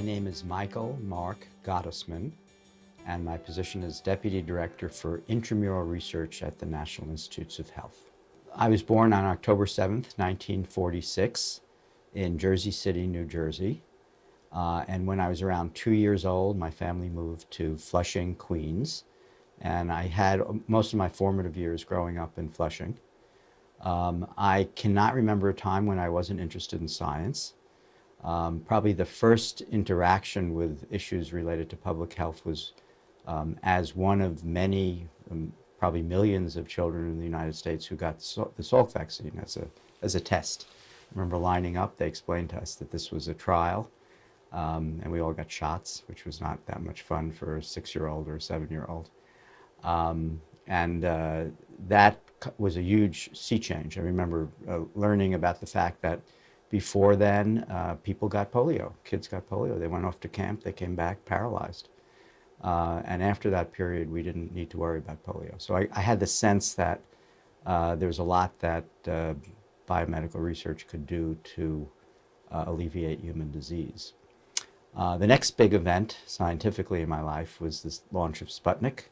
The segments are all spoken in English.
My name is Michael Mark Gottesman, and my position is Deputy Director for Intramural Research at the National Institutes of Health. I was born on October 7th, 1946 in Jersey City, New Jersey. Uh, and when I was around two years old, my family moved to Flushing, Queens. And I had most of my formative years growing up in Flushing. Um, I cannot remember a time when I wasn't interested in science. Um, probably the first interaction with issues related to public health was um, as one of many, um, probably millions of children in the United States who got so the Salk vaccine as a, as a test. I remember lining up, they explained to us that this was a trial, um, and we all got shots, which was not that much fun for a six-year-old or a seven-year-old. Um, and uh, that was a huge sea change. I remember uh, learning about the fact that before then, uh, people got polio. Kids got polio. They went off to camp. They came back paralyzed. Uh, and after that period, we didn't need to worry about polio. So I, I had the sense that uh, there was a lot that uh, biomedical research could do to uh, alleviate human disease. Uh, the next big event scientifically in my life was the launch of Sputnik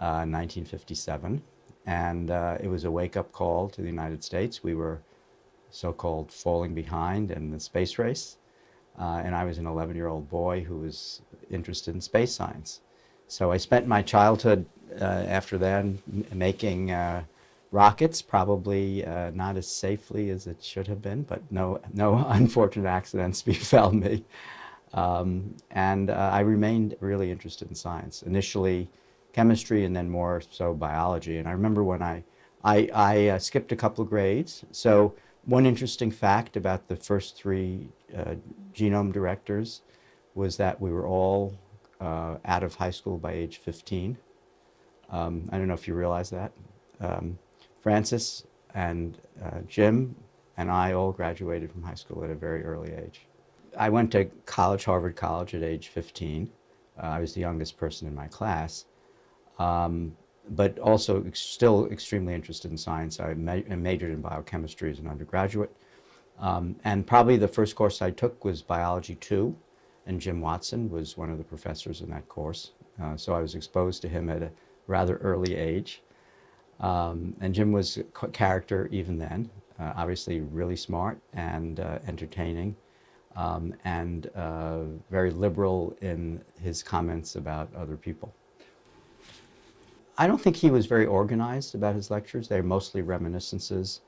in 1957. And it was a wake-up call to the United States. We were so-called falling behind in the space race. Uh, and I was an 11-year-old boy who was interested in space science. So I spent my childhood uh, after that making uh, rockets, probably uh, not as safely as it should have been, but no, no unfortunate accidents befell me. Um, and uh, I remained really interested in science. Initially chemistry and then more so biology. And I remember when I, I, I uh, skipped a couple of grades. So one interesting fact about the first three uh, genome directors was that we were all uh, out of high school by age 15. Um, I don't know if you realize that. Um, Francis and uh, Jim and I all graduated from high school at a very early age. I went to college, Harvard College at age 15. Uh, I was the youngest person in my class. Um, but also ex still extremely interested in science. I ma majored in biochemistry as an undergraduate. Um, and probably the first course I took was Biology 2, and Jim Watson was one of the professors in that course. Uh, so I was exposed to him at a rather early age. Um, and Jim was a character even then, uh, obviously really smart and uh, entertaining, um, and uh, very liberal in his comments about other people. I don't think he was very organized about his lectures. They're mostly reminiscences,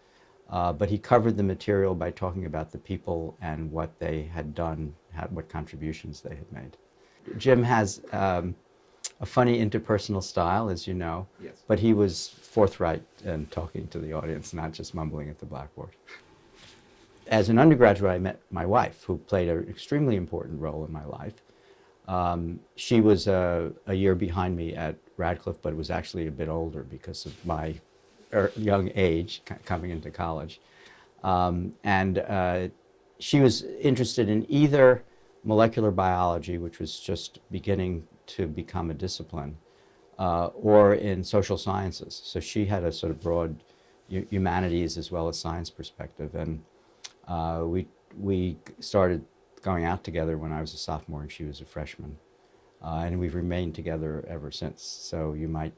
uh, but he covered the material by talking about the people and what they had done, had, what contributions they had made. Jim has um, a funny interpersonal style, as you know, yes. but he was forthright in talking to the audience, not just mumbling at the blackboard. As an undergraduate, I met my wife, who played an extremely important role in my life. Um, she was a, a, year behind me at Radcliffe, but was actually a bit older because of my er, young age coming into college. Um, and uh, she was interested in either molecular biology, which was just beginning to become a discipline, uh, or in social sciences. So she had a sort of broad humanities as well as science perspective. And uh, we, we started going out together when I was a sophomore and she was a freshman. Uh, and we've remained together ever since. So you might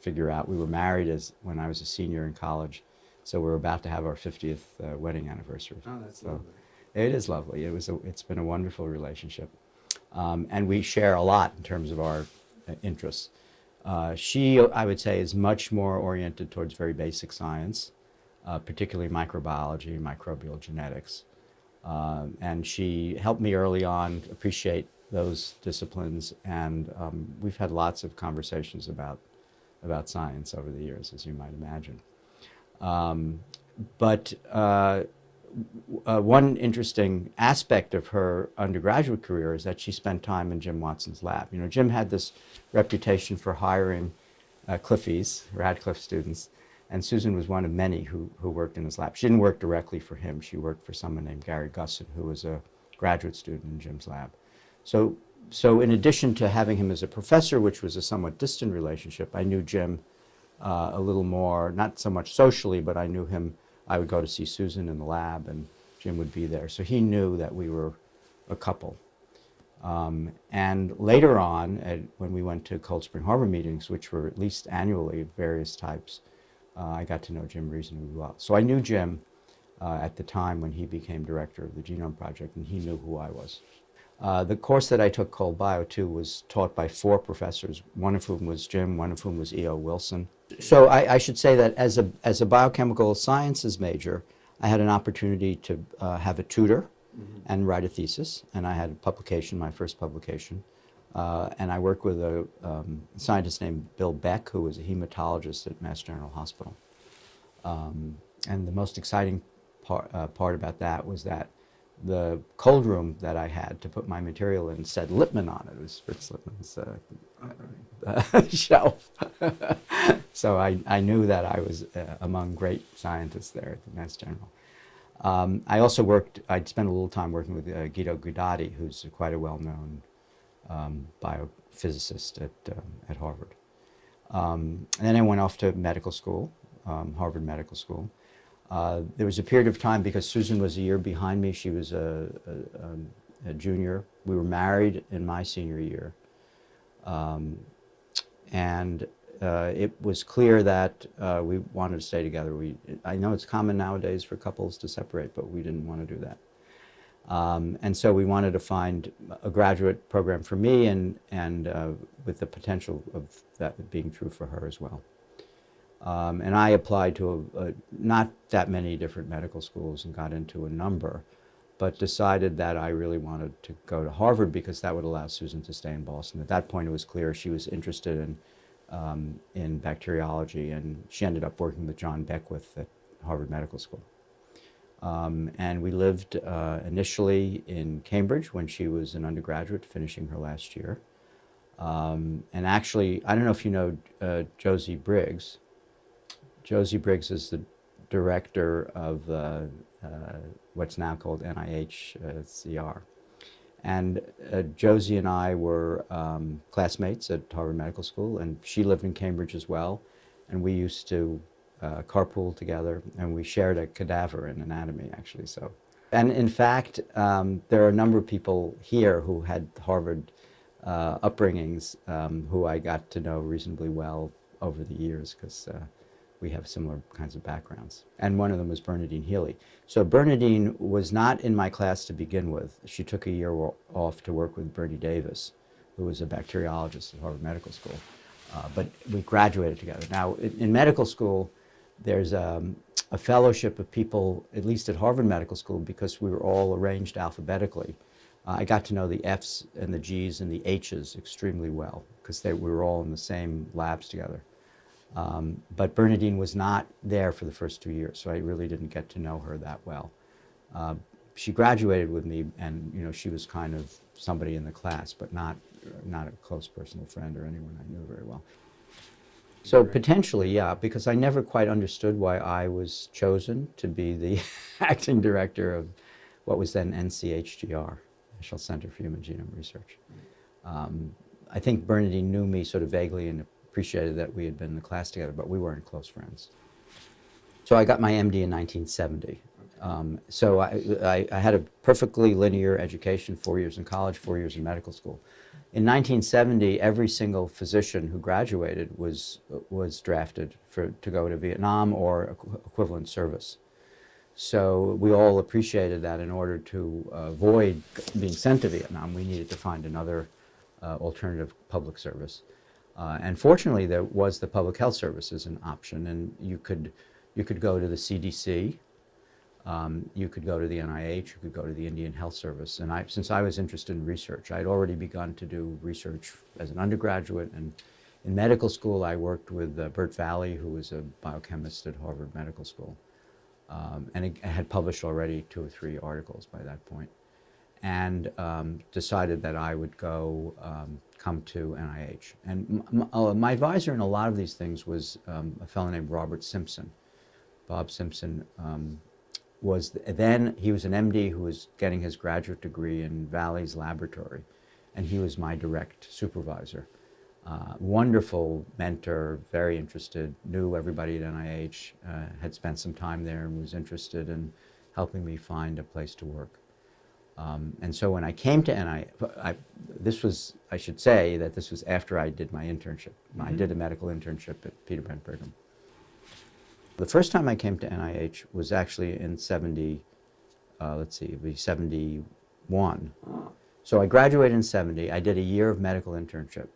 figure out, we were married as when I was a senior in college. So we're about to have our 50th uh, wedding anniversary. Oh, that's so lovely. It is lovely. It was a, it's been a wonderful relationship. Um, and we share a lot in terms of our uh, interests. Uh, she, I would say, is much more oriented towards very basic science, uh, particularly microbiology, and microbial genetics. Um, and she helped me early on appreciate those disciplines, and um, we've had lots of conversations about, about science over the years, as you might imagine. Um, but uh, uh, one interesting aspect of her undergraduate career is that she spent time in Jim Watson's lab. You know, Jim had this reputation for hiring uh, Cliffies, Radcliffe students, and Susan was one of many who, who worked in his lab. She didn't work directly for him. She worked for someone named Gary Gussin, who was a graduate student in Jim's lab. So, so in addition to having him as a professor, which was a somewhat distant relationship, I knew Jim uh, a little more, not so much socially, but I knew him. I would go to see Susan in the lab, and Jim would be there. So he knew that we were a couple. Um, and later on, at, when we went to Cold Spring Harbor meetings, which were at least annually of various types, uh, I got to know Jim reasonably well. So I knew Jim uh, at the time when he became director of the Genome Project, and he knew who I was. Uh, the course that I took, called Bio 2, was taught by four professors, one of whom was Jim, one of whom was E.O. Wilson. So I, I should say that as a, as a biochemical sciences major, I had an opportunity to uh, have a tutor and write a thesis, and I had a publication, my first publication. Uh, and I worked with a um, scientist named Bill Beck, who was a hematologist at Mass General Hospital. Um, and the most exciting part, uh, part about that was that the cold room that I had to put my material in said Lipmann on it. It was Fritz Lipmann's uh, shelf. so I, I knew that I was uh, among great scientists there at the Mass General. Um, I also worked, I'd spent a little time working with uh, Guido Guidotti, who's quite a well-known um, biophysicist at, um, at Harvard. Um, and then I went off to medical school, um, Harvard Medical School. Uh, there was a period of time because Susan was a year behind me. She was a, a, a junior. We were married in my senior year. Um, and uh, it was clear that uh, we wanted to stay together. We, I know it's common nowadays for couples to separate, but we didn't want to do that. Um, and so we wanted to find a graduate program for me and, and uh, with the potential of that being true for her as well. Um, and I applied to a, a, not that many different medical schools and got into a number, but decided that I really wanted to go to Harvard because that would allow Susan to stay in Boston. At that point, it was clear she was interested in, um, in bacteriology, and she ended up working with John Beckwith at Harvard Medical School. Um, and we lived uh, initially in Cambridge when she was an undergraduate, finishing her last year. Um, and actually, I don't know if you know uh, Josie Briggs, Josie Briggs is the director of uh, uh, what's now called NIH uh, CR. And uh, Josie and I were um, classmates at Harvard Medical School, and she lived in Cambridge as well. And we used to uh, carpool together, and we shared a cadaver in anatomy, actually. So, and in fact, um, there are a number of people here who had Harvard uh, upbringings um, who I got to know reasonably well over the years, because we have similar kinds of backgrounds. And one of them was Bernadine Healy. So Bernadine was not in my class to begin with. She took a year off to work with Bernie Davis, who was a bacteriologist at Harvard Medical School. Uh, but we graduated together. Now, in, in medical school, there's um, a fellowship of people, at least at Harvard Medical School, because we were all arranged alphabetically. Uh, I got to know the F's and the G's and the H's extremely well, because we were all in the same labs together. Um, but Bernadine was not there for the first two years, so I really didn't get to know her that well. Uh, she graduated with me, and you know she was kind of somebody in the class, but not not a close personal friend or anyone I knew very well. So potentially, yeah, because I never quite understood why I was chosen to be the acting director of what was then NCHGR, National Center for Human Genome Research. Um, I think Bernadine knew me sort of vaguely and appreciated that we had been in the class together, but we weren't close friends. So I got my MD in 1970. Um, so I, I, I, had a perfectly linear education, four years in college, four years in medical school. In 1970, every single physician who graduated was, was drafted for, to go to Vietnam or equivalent service. So we all appreciated that in order to avoid being sent to Vietnam, we needed to find another uh, alternative public service. Uh, and fortunately, there was the public health service as an option, and you could, you could go to the CDC, um, you could go to the NIH, you could go to the Indian Health Service. And I, since I was interested in research, I had already begun to do research as an undergraduate. And in medical school, I worked with uh, Bert Vallee, who was a biochemist at Harvard Medical School. Um, and I had published already two or three articles by that point. and um, decided that I would go um, come to NIH. And uh, my advisor in a lot of these things was um, a fellow named Robert Simpson. Bob Simpson was then, he was an MD who was getting his graduate degree in Vallee's laboratory, and he was my direct supervisor. Uh, wonderful mentor, very interested, knew everybody at NIH, uh, had spent some time there and was interested in helping me find a place to work. Um, and so when I came to NIH, I, this was, I should say that this was after I did my internship. I did a medical internship at Peter Bent Brigham. The first time I came to NIH was actually in 70, uh, let's see, it would be 71. So I graduated in 70. I did a year of medical internship.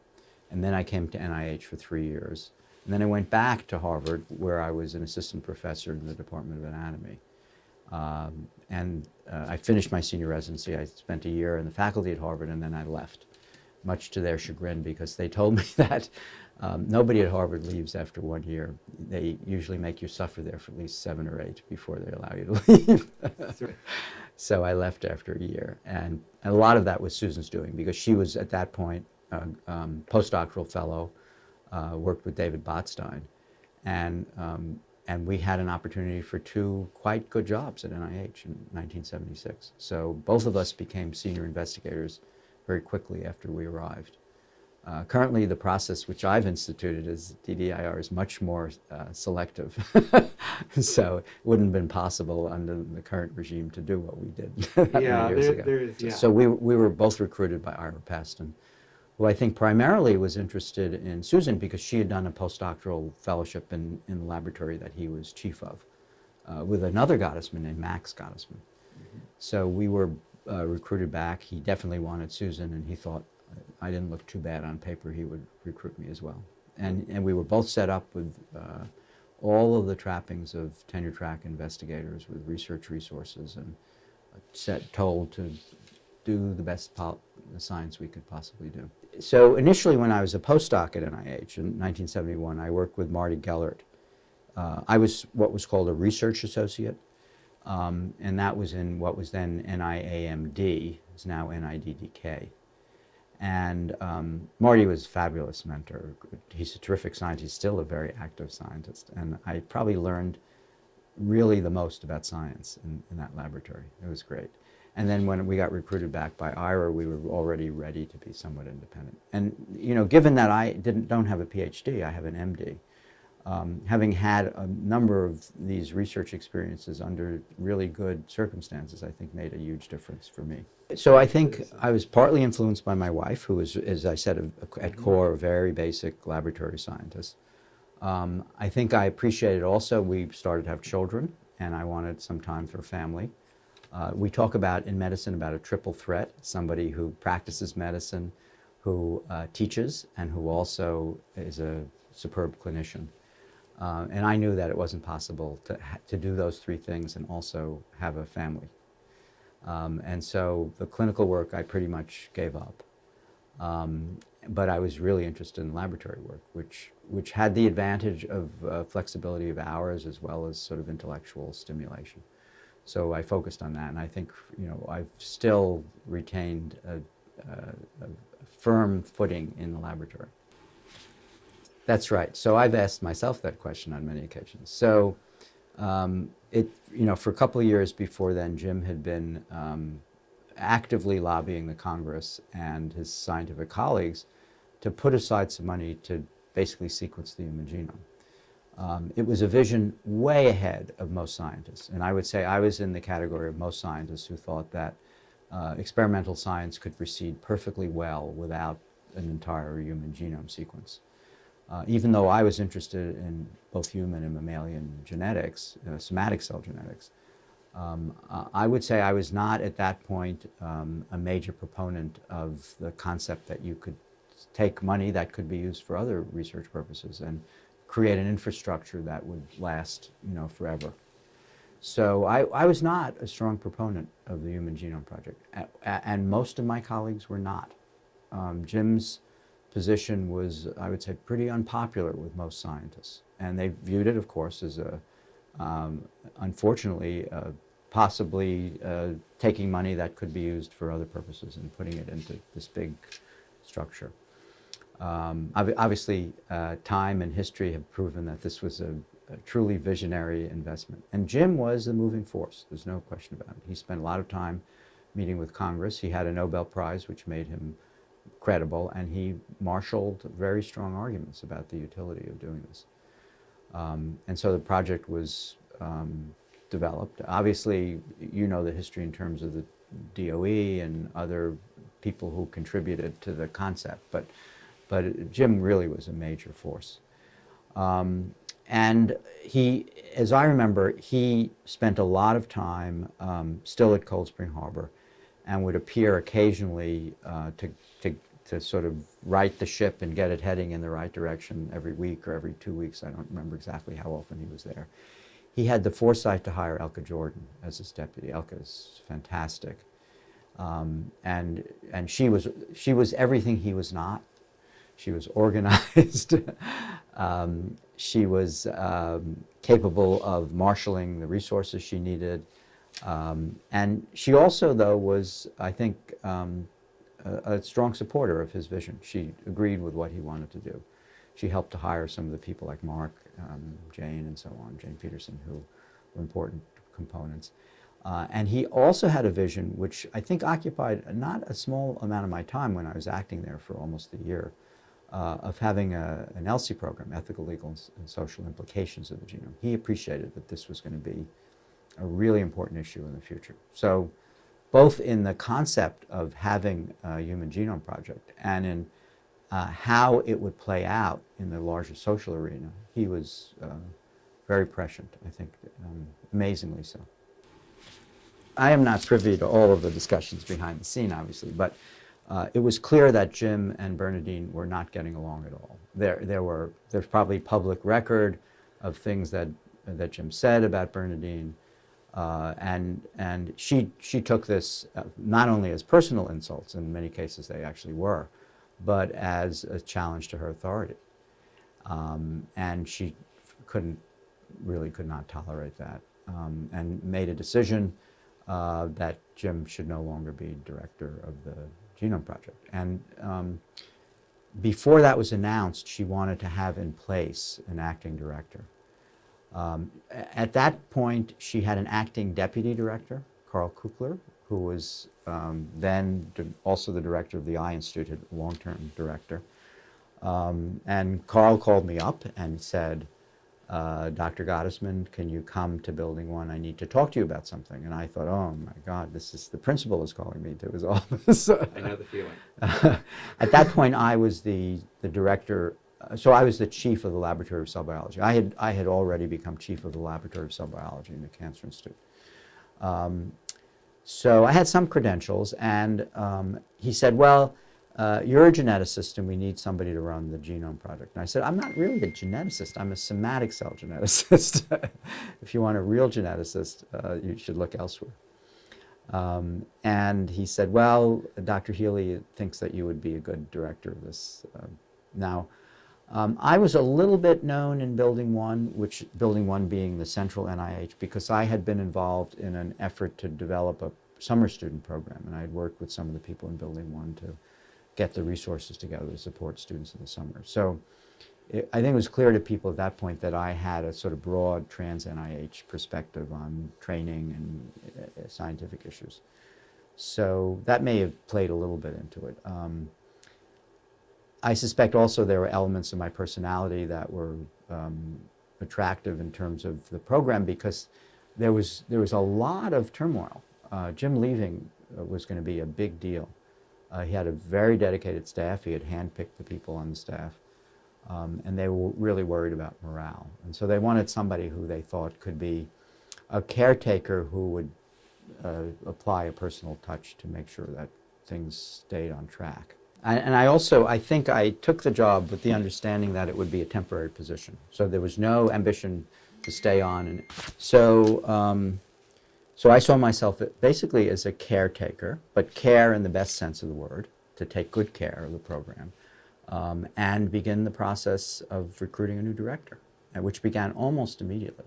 And then I came to NIH for three years. And then I went back to Harvard, where I was an assistant professor in the Department of Anatomy. Um, and uh, I finished my senior residency. I spent a year in the faculty at Harvard, and then I left, much to their chagrin, because they told me that um, nobody at Harvard leaves after one year. They usually make you suffer there for at least seven or eight before they allow you to leave. right. So I left after a year. And, and a lot of that was Susan's doing, because she was, at that point, a um, postdoctoral fellow, uh, worked with David Botstein. And, um, and we had an opportunity for two quite good jobs at NIH in 1976. So both of us became senior investigators very quickly after we arrived. Uh, currently, the process which I've instituted is DDIR is much more uh, selective. so it wouldn't have been possible under the current regime to do what we did Yeah, years there, ago. there is, yeah. So we, we were both recruited by Ira Pastan, who I think primarily was interested in Susan because she had done a postdoctoral fellowship in, in the laboratory that he was chief of uh, with another Gottesman named Max Gottesman. So we were uh, recruited back. He definitely wanted Susan, and he thought I didn't look too bad on paper. He would recruit me as well. And, and we were both set up with uh, all of the trappings of tenure track investigators with research resources and set, told to do the best science we could possibly do. So initially when I was a postdoc at NIH in 1971, I worked with Marty Gellert. Uh, I was what was called a research associate, um, and that was in what was then NIAMD, is now NIDDK. And um, Marty was a fabulous mentor. He's a terrific scientist. He's still a very active scientist. And I probably learned really the most about science in, in that laboratory. It was great. And then when we got recruited back by Ira, we were already ready to be somewhat independent. And you know, given that I didn't, don't have a PhD, I have an MD, um, having had a number of these research experiences under really good circumstances, I think made a huge difference for me. So I think I was partly influenced by my wife, who was, as I said, a, at core, a very basic laboratory scientist. Um, I think I appreciated also we started to have children, and I wanted some time for family. Uh, we talk about in medicine about a triple threat, somebody who practices medicine, who uh, teaches, and who also is a superb clinician. Uh, and I knew that it wasn't possible to, to do those three things and also have a family. Um, and so the clinical work I pretty much gave up. Um, but I was really interested in laboratory work, which, which had the advantage of uh, flexibility of hours as well as sort of intellectual stimulation. So I focused on that, and I think you know I've still retained a, a, a firm footing in the laboratory. That's right. So I've asked myself that question on many occasions. So um, it, you know, for a couple of years before then, Jim had been um, actively lobbying the Congress and his scientific colleagues to put aside some money to basically sequence the human genome. Um, it was a vision way ahead of most scientists. And I would say I was in the category of most scientists who thought that uh, experimental science could proceed perfectly well without an entire human genome sequence. Uh, even though I was interested in both human and mammalian genetics, uh, somatic cell genetics, um, I would say I was not at that point um, a major proponent of the concept that you could take money that could be used for other research purposes and create an infrastructure that would last, you know, forever. So I, I was not a strong proponent of the Human Genome Project, and most of my colleagues were not. Um, Jim's position was, I would say, pretty unpopular with most scientists, and they viewed it, of course, as a, um, unfortunately, uh, possibly uh, taking money that could be used for other purposes and putting it into this big structure. Um, ob obviously, uh, time and history have proven that this was a, a, truly visionary investment. And Jim was the moving force. There's no question about it. He spent a lot of time meeting with Congress. He had a Nobel Prize, which made him credible, and he marshaled very strong arguments about the utility of doing this. Um, and so the project was um, developed. Obviously, you know the history in terms of the DOE and other people who contributed to the concept, but, but Jim really was a major force. Um, and he, as I remember, he spent a lot of time um, still at Cold Spring Harbor and would appear occasionally uh, to, to, to sort of right the ship and get it heading in the right direction every week or every two weeks. I don't remember exactly how often he was there. He had the foresight to hire Elke Jordan as his deputy. Elke is fantastic. Um, and and she was she was everything he was not. She was organized. um, she was um, capable of marshaling the resources she needed. Um, and she also, though, was, I think, um, a, strong supporter of his vision. She agreed with what he wanted to do. She helped to hire some of the people like Mark, um, Jane, and so on, Jane Peterson, who were important components. Uh, and he also had a vision which I think occupied not a small amount of my time when I was acting there for almost a year, uh, of having a, an ELSI program, Ethical, Legal, and Social Implications of the Genome. He appreciated that this was going to be a really important issue in the future. So both in the concept of having a Human Genome Project and in uh, how it would play out in the larger social arena, he was uh, very prescient, I think, um, amazingly so. I am not privy to all of the discussions behind the scene, obviously, but uh, it was clear that Jim and Bernadine were not getting along at all. There, there were, there's probably public record of things that, that Jim said about Bernadine, uh, and, and she, she took this uh, not only as personal insults, in many cases they actually were, but as a challenge to her authority. Um, and she couldn't, really could not tolerate that, um, and made a decision uh, that Jim should no longer be director of the Genome Project. And um, before that was announced, she wanted to have in place an acting director. Um, at that point, she had an acting deputy director, Carl Kupfer, who was um, then also the director of the Eye Institute, long-term director. Um, and Carl called me up and said, uh, Dr. Gottesman, can you come to building one? I need to talk to you about something. And I thought, oh my God, this is the principal is calling me to his office. I know the feeling. At that point, I was the, the director, so I was the chief of the Laboratory of Cell Biology. I had, I had already become chief of the Laboratory of Cell Biology in the Cancer Institute. Um, so I had some credentials, and um, he said, well, uh, you're a geneticist and we need somebody to run the genome project. And I said, I'm not really a geneticist, I'm a somatic cell geneticist. if you want a real geneticist, uh, you should look elsewhere. Um, and he said, well, Dr. Healy thinks that you would be a good director of this. Uh, now, um, I was a little bit known in Building 1, which Building 1 being the central NIH, because I had been involved in an effort to develop a summer student program, and I had worked with some of the people in Building 1 to get the resources together to support students in the summer. So it, I think it was clear to people at that point that I had a sort of broad trans-NIH perspective on training and uh, scientific issues. So that may have played a little bit into it. Um, I suspect also there were elements of my personality that were um, attractive in terms of the program because there was, there was a lot of turmoil. Uh, Jim leaving uh, was going to be a big deal. Uh, he had a very dedicated staff. He had handpicked the people on the staff. Um, and they were really worried about morale. And so they wanted somebody who they thought could be a caretaker who would uh, apply a personal touch to make sure that things stayed on track. And, and I also, I think I took the job with the understanding that it would be a temporary position. So there was no ambition to stay on. And so um, so I saw myself basically as a caretaker, but care in the best sense of the word, to take good care of the program, um, and begin the process of recruiting a new director, which began almost immediately.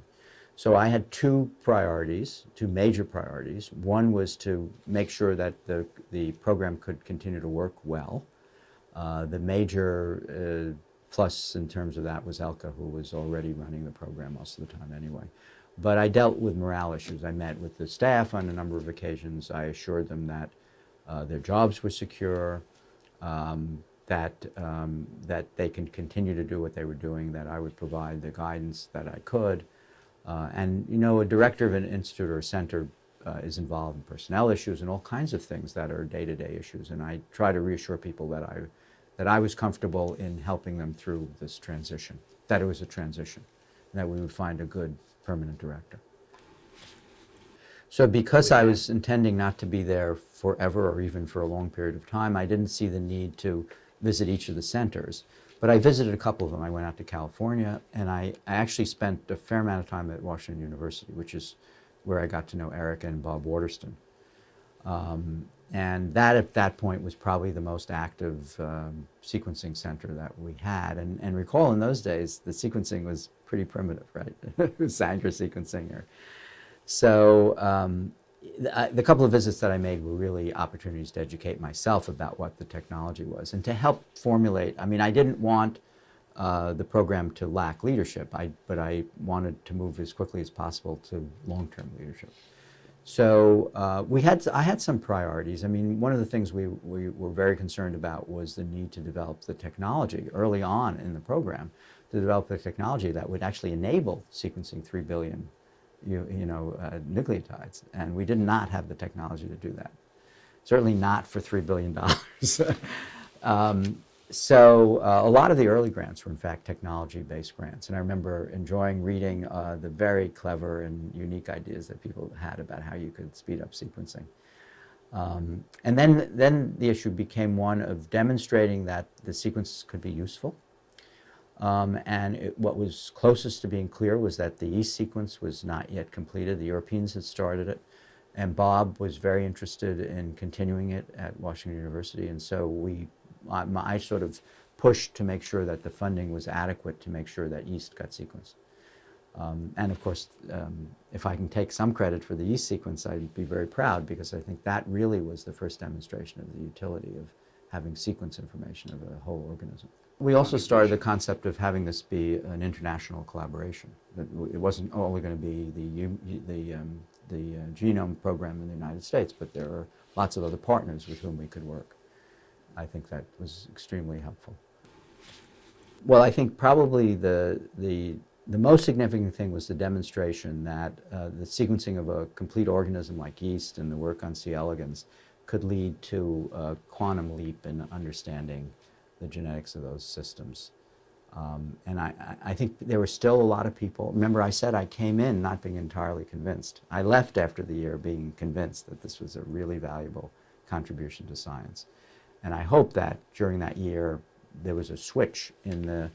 So I had two priorities, two major priorities. One was to make sure that the, the program could continue to work well. Uh, the major uh, plus in terms of that was Elke, who was already running the program most of the time anyway. But I dealt with morale issues. I met with the staff on a number of occasions. I assured them that uh, their jobs were secure, um, that, um, that they can continue to do what they were doing, that I would provide the guidance that I could. Uh, and, you know, a director of an institute or a center uh, is involved in personnel issues and all kinds of things that are day-to-day issues. And I try to reassure people that I, that I was comfortable in helping them through this transition, that it was a transition, and that we would find a good permanent director. So because I was intending not to be there forever or even for a long period of time, I didn't see the need to visit each of the centers. But I visited a couple of them. I went out to California, and I, I actually spent a fair amount of time at Washington University, which is where I got to know Eric and Bob Waterston. Um, and that, at that point, was probably the most active um, sequencing center that we had. And, and recall, in those days, the sequencing was pretty primitive, right? it was Sanger sequencing. Or, so um, the, the couple of visits that I made were really opportunities to educate myself about what the technology was and to help formulate. I mean, I didn't want uh, the program to lack leadership, I, but I wanted to move as quickly as possible to long-term leadership. So uh, we had, I had some priorities. I mean, one of the things we, we were very concerned about was the need to develop the technology early on in the program, to develop the technology that would actually enable sequencing 3 billion you, you know, uh, nucleotides. And we did not have the technology to do that. Certainly not for $3 billion. um, so uh, a lot of the early grants were in fact technology-based grants. And I remember enjoying reading uh, the very clever and unique ideas that people had about how you could speed up sequencing. Um, and then, then the issue became one of demonstrating that the sequences could be useful um, and it, what was closest to being clear was that the yeast sequence was not yet completed. The Europeans had started it. And Bob was very interested in continuing it at Washington University. And so we, I, I sort of pushed to make sure that the funding was adequate to make sure that yeast got sequenced. Um, and of course, um, if I can take some credit for the yeast sequence, I'd be very proud because I think that really was the first demonstration of the utility of having sequence information of a whole organism. We also started the concept of having this be an international collaboration. That it wasn't only going to be the, the, um, the uh, genome program in the United States, but there are lots of other partners with whom we could work. I think that was extremely helpful. Well, I think probably the, the, the most significant thing was the demonstration that uh, the sequencing of a complete organism like yeast and the work on C. elegans could lead to a quantum leap in understanding the genetics of those systems. Um, and I, I think there were still a lot of people. Remember, I said I came in not being entirely convinced. I left after the year being convinced that this was a really valuable contribution to science. And I hope that during that year there was a switch in the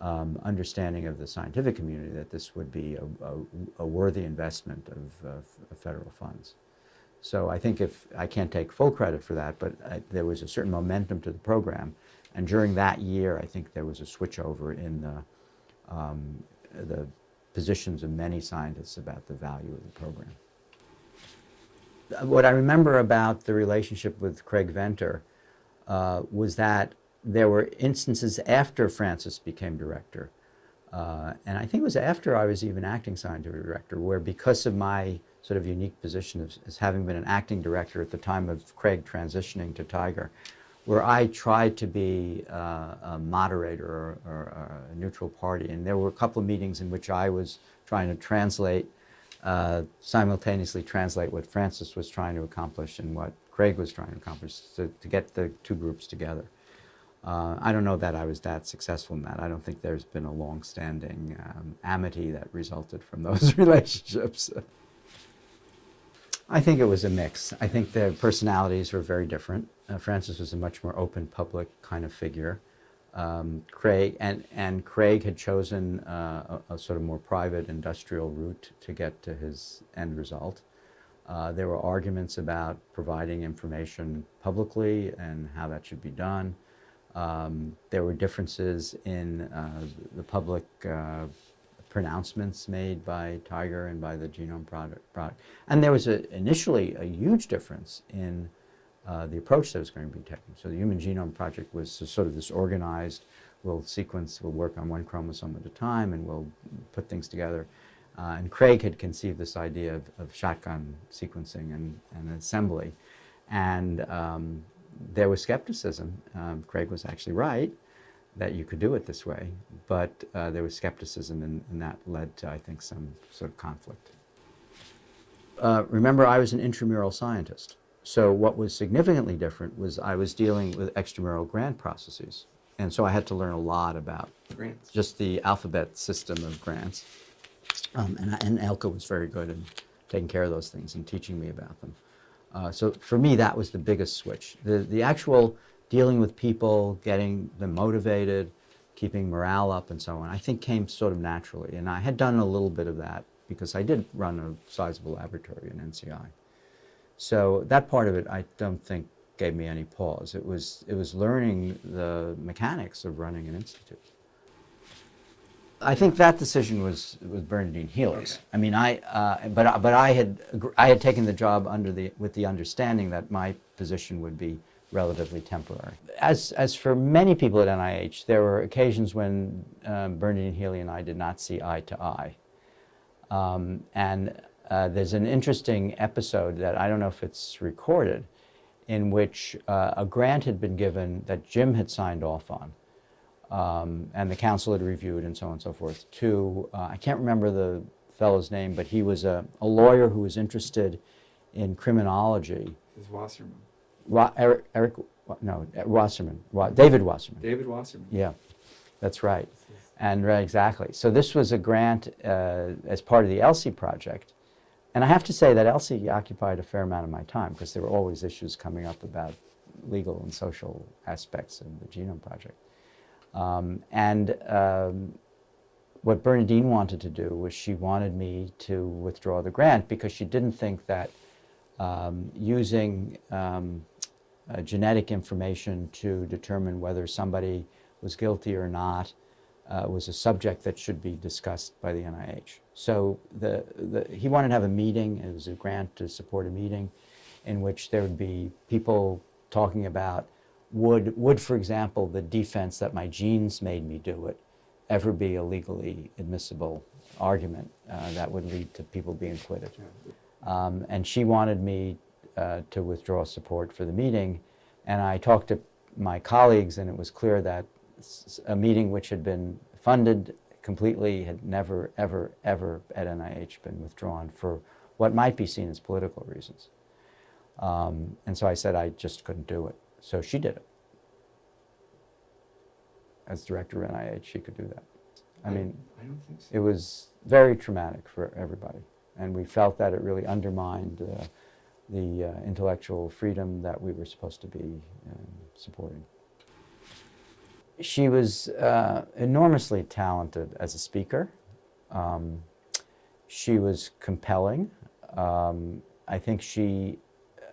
um, understanding of the scientific community that this would be a, a, a worthy investment of, of, of, federal funds. So I think if, I can't take full credit for that, but I, there was a certain momentum to the program and during that year, I think there was a switchover in the, um, the positions of many scientists about the value of the program. What I remember about the relationship with Craig Venter uh, was that there were instances after Francis became director, uh, and I think it was after I was even acting scientific director, where because of my sort of unique position as, as having been an acting director at the time of Craig transitioning to TIGR, where I tried to be uh, a moderator or, or, a neutral party. And there were a couple of meetings in which I was trying to translate, uh, simultaneously translate what Francis was trying to accomplish and what Craig was trying to accomplish to, to get the two groups together. Uh, I don't know that I was that successful in that. I don't think there's been a long-standing um, amity that resulted from those relationships. I think it was a mix. I think the personalities were very different. Uh, Francis was a much more open, public kind of figure. Um, Craig and and Craig had chosen uh, a, a, sort of more private industrial route to get to his end result. Uh, there were arguments about providing information publicly and how that should be done. Um, there were differences in uh, the public uh, pronouncements made by TIGR and by the genome product. product. And there was a, initially a huge difference in uh, the approach that was going to be taken. So the Human Genome Project was sort of this organized, we'll sequence, we'll work on one chromosome at a time and we'll put things together. Uh, and Craig had conceived this idea of, of shotgun sequencing and, and assembly. And um, there was skepticism. Um, Craig was actually right that you could do it this way, but uh, there was skepticism and, and, that led to, I think, some sort of conflict. uh, remember, I was an intramural scientist. So what was significantly different was I was dealing with extramural grant processes. And so I had to learn a lot about Grants. just the alphabet system of grants. Um, and, I, and Elke was very good in taking care of those things and teaching me about them. Uh, so for me, that was the biggest switch. The, the actual dealing with people, getting them motivated, keeping morale up and so on, I think came sort of naturally. And I had done a little bit of that because I did run a sizable laboratory in NCI. So that part of it, I don't think gave me any pause. It was, it was learning the mechanics of running an institute. I think that decision was, was Bernadine Healy's. Okay. I mean, I, uh, but, I- but I had, I had taken the job under the, with the understanding that my position would be relatively temporary. As, as for many people at NIH, there were occasions when um, Bernadine Healy and I did not see eye to eye. Um, and uh, there's an interesting episode that I don't know if it's recorded, in which uh, a grant had been given that Jim had signed off on, um, and the council had reviewed and so on and so forth, to, uh, I can't remember the fellow's name, but he was a, a lawyer who was interested in criminology. Wasserman. Ro- Eric, Eric, no, Wasserman, Wa- David Wasserman. David Wasserman. Yeah, that's right. And right, exactly. So this was a grant uh, as part of the ELSI project. And I have to say that ELSI occupied a fair amount of my time because there were always issues coming up about legal and social aspects of the Genome Project. Um, and um, what Bernadine wanted to do was she wanted me to withdraw the grant because she didn't think that um, using um, uh, genetic information to determine whether somebody was guilty or not uh, was a subject that should be discussed by the NIH. So the, the, he wanted to have a meeting, it was a grant to support a meeting, in which there would be people talking about would, would, for example, the defense that my genes made me do it ever be a legally admissible argument uh, that would lead to people being acquitted. Um, and she wanted me uh, to withdraw support for the meeting. And I talked to my colleagues, and it was clear that a meeting which had been funded completely had never, ever, ever at NIH been withdrawn for what might be seen as political reasons. Um, and so I said I just couldn't do it. So she did it. As director of NIH, she could do that. I mean, I don't think so. it was very traumatic for everybody. And we felt that it really undermined uh, the uh, intellectual freedom that we were supposed to be um, supporting. She was uh, enormously talented as a speaker. Um, she was compelling. Um, I think she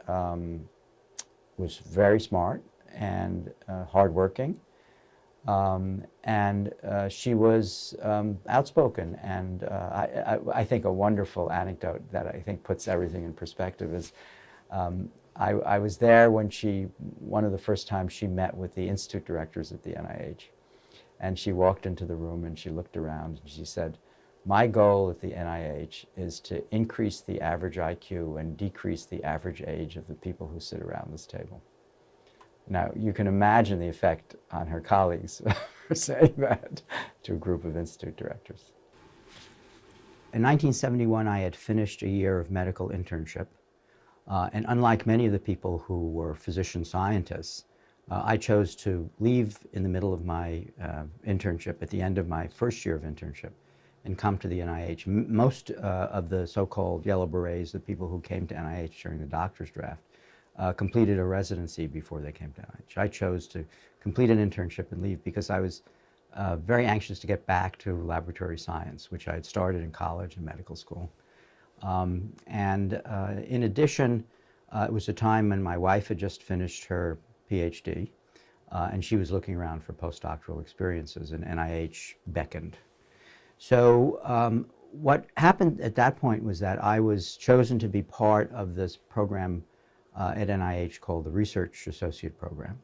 um, was very smart and uh, hardworking. Um, and uh, she was um, outspoken. And uh, I, I, I think a wonderful anecdote that I think puts everything in perspective is um, I, I was there when she, one of the first times she met with the institute directors at the NIH. And she walked into the room and she looked around and she said, my goal at the NIH is to increase the average IQ and decrease the average age of the people who sit around this table. Now, you can imagine the effect on her colleagues for saying that to a group of institute directors. In 1971, I had finished a year of medical internship. Uh, and unlike many of the people who were physician scientists, uh, I chose to leave in the middle of my uh, internship, at the end of my first year of internship, and come to the NIH. M most uh, of the so-called yellow berets, the people who came to NIH during the doctor's draft, uh, completed a residency before they came to. I chose to complete an internship and leave because I was uh, very anxious to get back to laboratory science, which I had started in college and medical school. Um, and uh, in addition, uh, it was a time when my wife had just finished her PhD, uh, and she was looking around for postdoctoral experiences, and NIH beckoned. So um, what happened at that point was that I was chosen to be part of this program uh, at NIH called the Research Associate Program.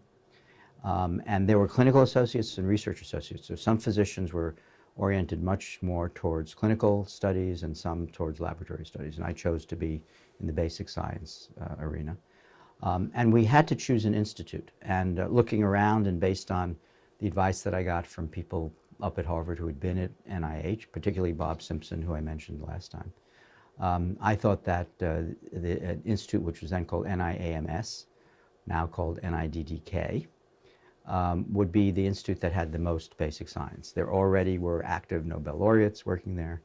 Um, and there were clinical associates and research associates. So some physicians were oriented much more towards clinical studies and some towards laboratory studies. And I chose to be in the basic science uh, arena. Um, and we had to choose an institute. And uh, looking around and based on the advice that I got from people up at Harvard who had been at NIH, particularly Bob Simpson, who I mentioned last time, Um, I thought that uh, the uh, institute, which was then called NIAMS, now called NIDDK, um, would be the institute that had the most basic science. There already were active Nobel laureates working there,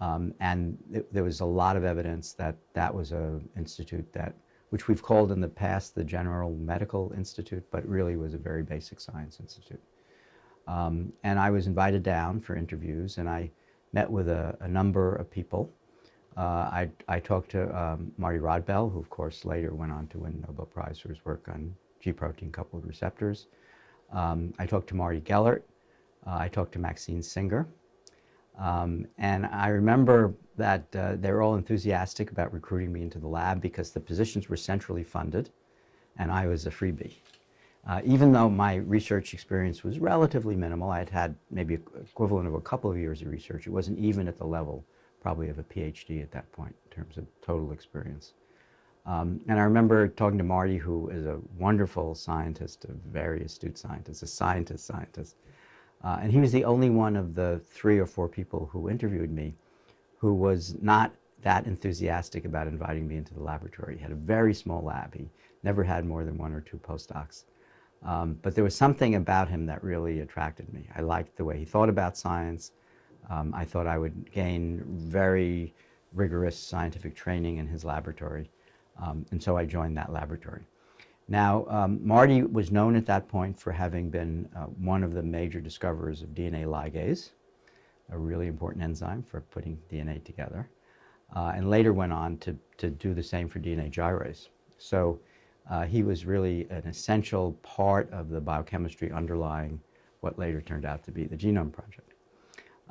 um, and th there was a lot of evidence that that was an institute that, which we've called in the past the General Medical Institute, but really was a very basic science institute. Um, and I was invited down for interviews, and I met with a, a number of people. Uh, I, I, talked to um, Marty Rodbell, who of course later went on to win Nobel Prize for his work on G-protein coupled receptors. Um, I talked to Marty Gellert. Uh, I talked to Maxine Singer. Um, and I remember that uh, they were all enthusiastic about recruiting me into the lab because the positions were centrally funded and I was a freebie. Uh, even though my research experience was relatively minimal, I had had maybe equivalent of a couple of years of research. It wasn't even at the level probably of a PhD at that point in terms of total experience. Um, and I remember talking to Marty, who is a wonderful scientist, a very astute scientist, a scientist scientist. Uh, and he was the only one of the three or four people who interviewed me who was not that enthusiastic about inviting me into the laboratory. He had a very small lab. He never had more than one or two postdocs. Um, but there was something about him that really attracted me. I liked the way he thought about science. Um, I thought I would gain very rigorous scientific training in his laboratory. Um, and so I joined that laboratory. Now, um, Marty was known at that point for having been uh, one of the major discoverers of DNA ligase, a really important enzyme for putting DNA together, uh, and later went on to, to do the same for DNA gyrase. So uh, he was really an essential part of the biochemistry underlying what later turned out to be the Genome Project.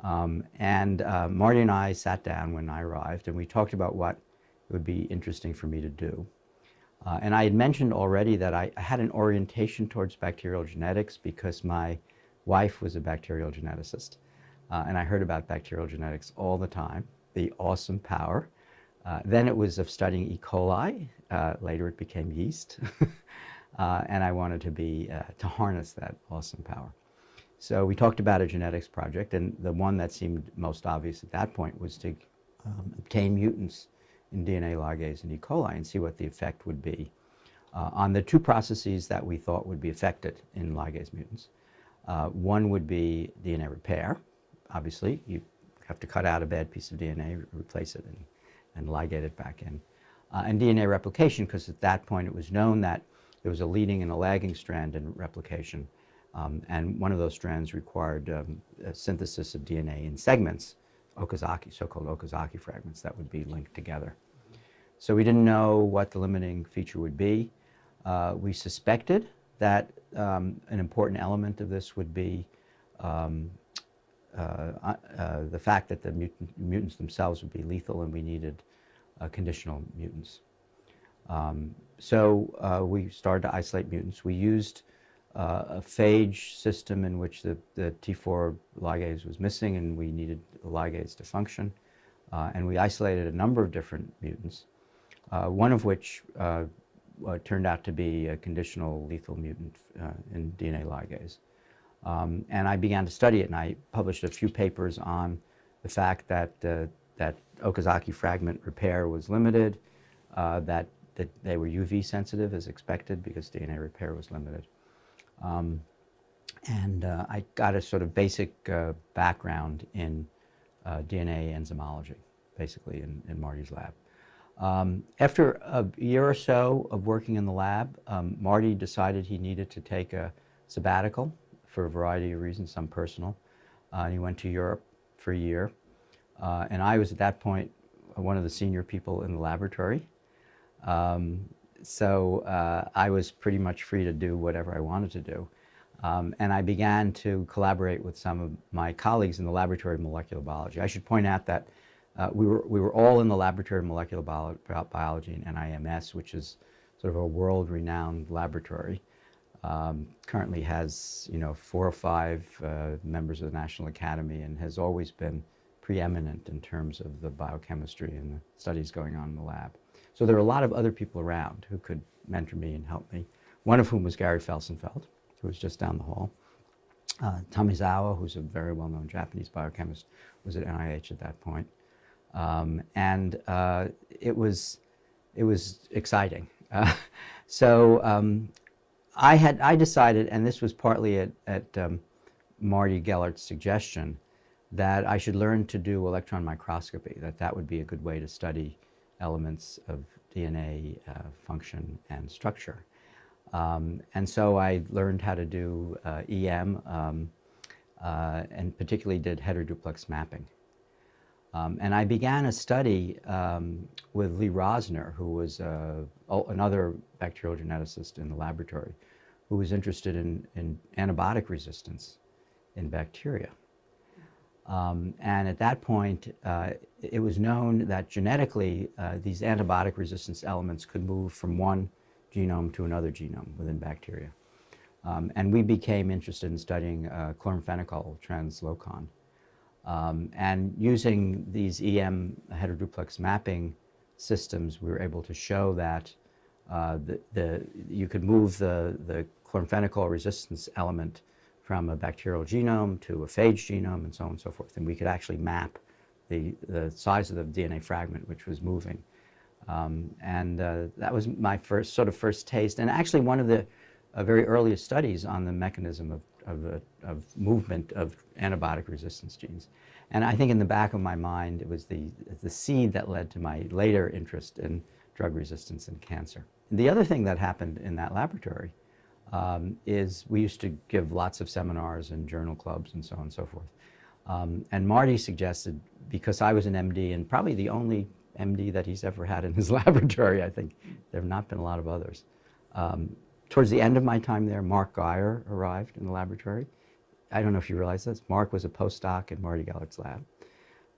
Um, and uh, Marty and I sat down when I arrived, and we talked about what it would be interesting for me to do. Uh, and I had mentioned already that I, I, had an orientation towards bacterial genetics because my wife was a bacterial geneticist. Uh, and I heard about bacterial genetics all the time, the awesome power. Uh, then it was of studying E. coli. Uh, later it became yeast. Uh, and I wanted to be, to harness that awesome power. So we talked about a genetics project, and the one that seemed most obvious at that point was to um, obtain mutants in DNA ligase and E. coli and see what the effect would be uh, on the two processes that we thought would be affected in ligase mutants. Uh, one would be DNA repair. Obviously, you have to cut out a bad piece of DNA, replace it, and, and ligate it back in. Uh, and DNA replication, because at that point it was known that there was a leading and a lagging strand in replication. Um, and one of those strands required um, synthesis of DNA in segments Okazaki, so-called Okazaki fragments that would be linked together. So we didn't know what the limiting feature would be. Uh, we suspected that um, an important element of this would be um, uh, uh, the fact that the mutant, mutants themselves would be lethal and we needed uh, conditional mutants. Um, so uh, we started to isolate mutants. We used uh, a phage system in which the, the T4 ligase was missing and we needed the ligase to function. Uh, and we isolated a number of different mutants, uh, one of which uh, uh, turned out to be a conditional lethal mutant uh, in DNA ligase. Um, and I began to study it and I published a few papers on the fact that, that Okazaki fragment repair was limited, that, that they were UV sensitive as expected because DNA repair was limited. Um, and uh, I got a sort of basic uh, background in uh, DNA enzymology, basically in, in Marty's lab. Um, after a year or so of working in the lab, um, Marty decided he needed to take a sabbatical for a variety of reasons, some personal. Uh, and he went to Europe for a year. Uh, and I was at that point one of the senior people in the laboratory. Um, so uh, I was pretty much free to do whatever I wanted to do. Um, and I began to collaborate with some of my colleagues in the Laboratory of Molecular Biology. I should point out that uh, we, were, we were all in the Laboratory of Molecular Bio Biology in NIMS, which is sort of a world-renowned laboratory. Um, currently has, you know, four or five uh, members of the National Academy and has always been preeminent in terms of the biochemistry and the studies going on in the lab. So there were a lot of other people around who could mentor me and help me, one of whom was Gary Felsenfeld, who was just down the hall. Uh, Tamezawa, who's a very well-known Japanese biochemist, was at NIH at that point. Um, and uh, it, was, it was exciting. Uh, so um, I, had, I decided, and this was partly at, at um, Marty Gellert's suggestion, that I should learn to do electron microscopy, that that would be a good way to study elements of DNA uh, function and structure. Um, and so I learned how to do uh, EM um, uh, and particularly did heteroduplex mapping. Um, and I began a study um, with Lee Rosner, who was uh, another bacterial geneticist in the laboratory, who was interested in, in antibiotic resistance in bacteria. Um, and at that point, uh, it was known that genetically, uh, these antibiotic resistance elements could move from one genome to another genome within bacteria. Um, and we became interested in studying uh, chloramphenicol translocon. Um, and using these EM heteroduplex mapping systems, we were able to show that uh, the, the, you could move the, the chloramphenicol resistance element from a bacterial genome to a phage genome and so on and so forth. And we could actually map the, the size of the DNA fragment which was moving. Um, and uh, that was my first sort of first taste. And actually one of the uh, very earliest studies on the mechanism of, of, uh, of, movement of antibiotic resistance genes. And I think in the back of my mind, it was the, the seed that led to my later interest in drug resistance and cancer. The other thing that happened in that laboratory um, is we used to give lots of seminars and journal clubs and so on and so forth. Um, and Marty suggested, because I was an MD and probably the only MD that he's ever had in his laboratory, I think there have not been a lot of others. Um, towards the end of my time there, Mark Geyer arrived in the laboratory. I don't know if you realize this. Mark was a postdoc in Marty Gellert's lab.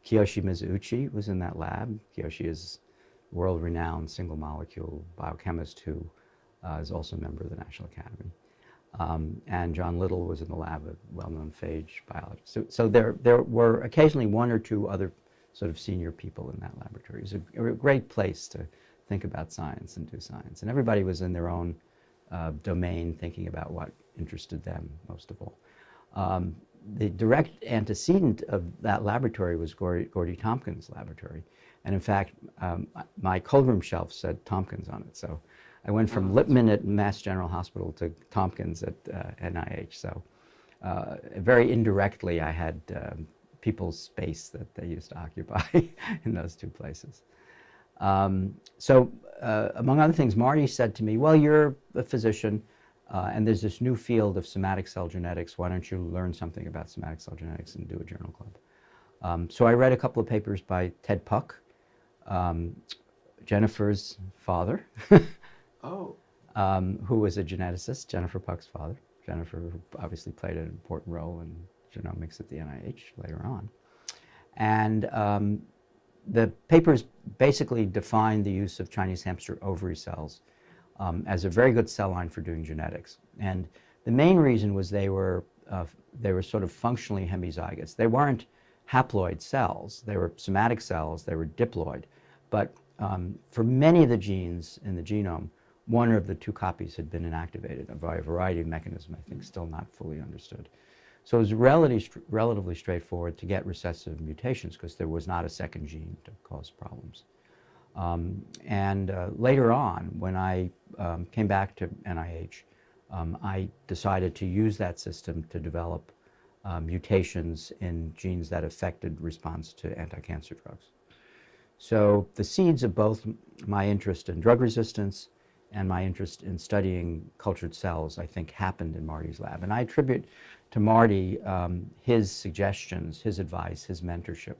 Kiyoshi Mizuuchi was in that lab. Kiyoshi is world-renowned single molecule biochemist who uh, is also a member of the National Academy. Um, and John Little was in the lab, a well-known phage biologist. So, so there, there were occasionally one or two other sort of senior people in that laboratory. It was a, a great place to think about science and do science. And everybody was in their own uh, domain thinking about what interested them most of all. Um, the direct antecedent of that laboratory was Gordy, Gordie Tompkins' laboratory. And in fact, um, my cold room shelf said Tompkins on it. So I went from Lipman at Mass General Hospital to Tompkins at uh, NIH. So uh, very indirectly, I had um, people's space that they used to occupy in those two places. Um, so uh, among other things, Marty said to me, well, you're a physician, uh, and there's this new field of somatic cell genetics. Why don't you learn something about somatic cell genetics and do a journal club? Um, so I read a couple of papers by Ted Puck, um, Jennifer's father, oh. um, who was a geneticist, Jennifer Puck's father. Jennifer obviously played an important role in genomics at the NIH later on. And um, the papers basically defined the use of Chinese hamster ovary cells um, as a very good cell line for doing genetics. And the main reason was they were, uh, they were sort of functionally hemizygous. They weren't haploid cells. They were somatic cells. They were diploid. But um, for many of the genes in the genome, one of the two copies had been inactivated by a variety of mechanisms, I think still not fully understood. So it was relatively, relatively straightforward to get recessive mutations because there was not a second gene to cause problems. Um, and uh, later on, when I um, came back to NIH, um, I decided to use that system to develop uh, mutations in genes that affected response to anti-cancer drugs. So the seeds of both my interest in drug resistance and my interest in studying cultured cells, I think, happened in Marty's lab. And I attribute to Marty um, his suggestions, his advice, his mentorship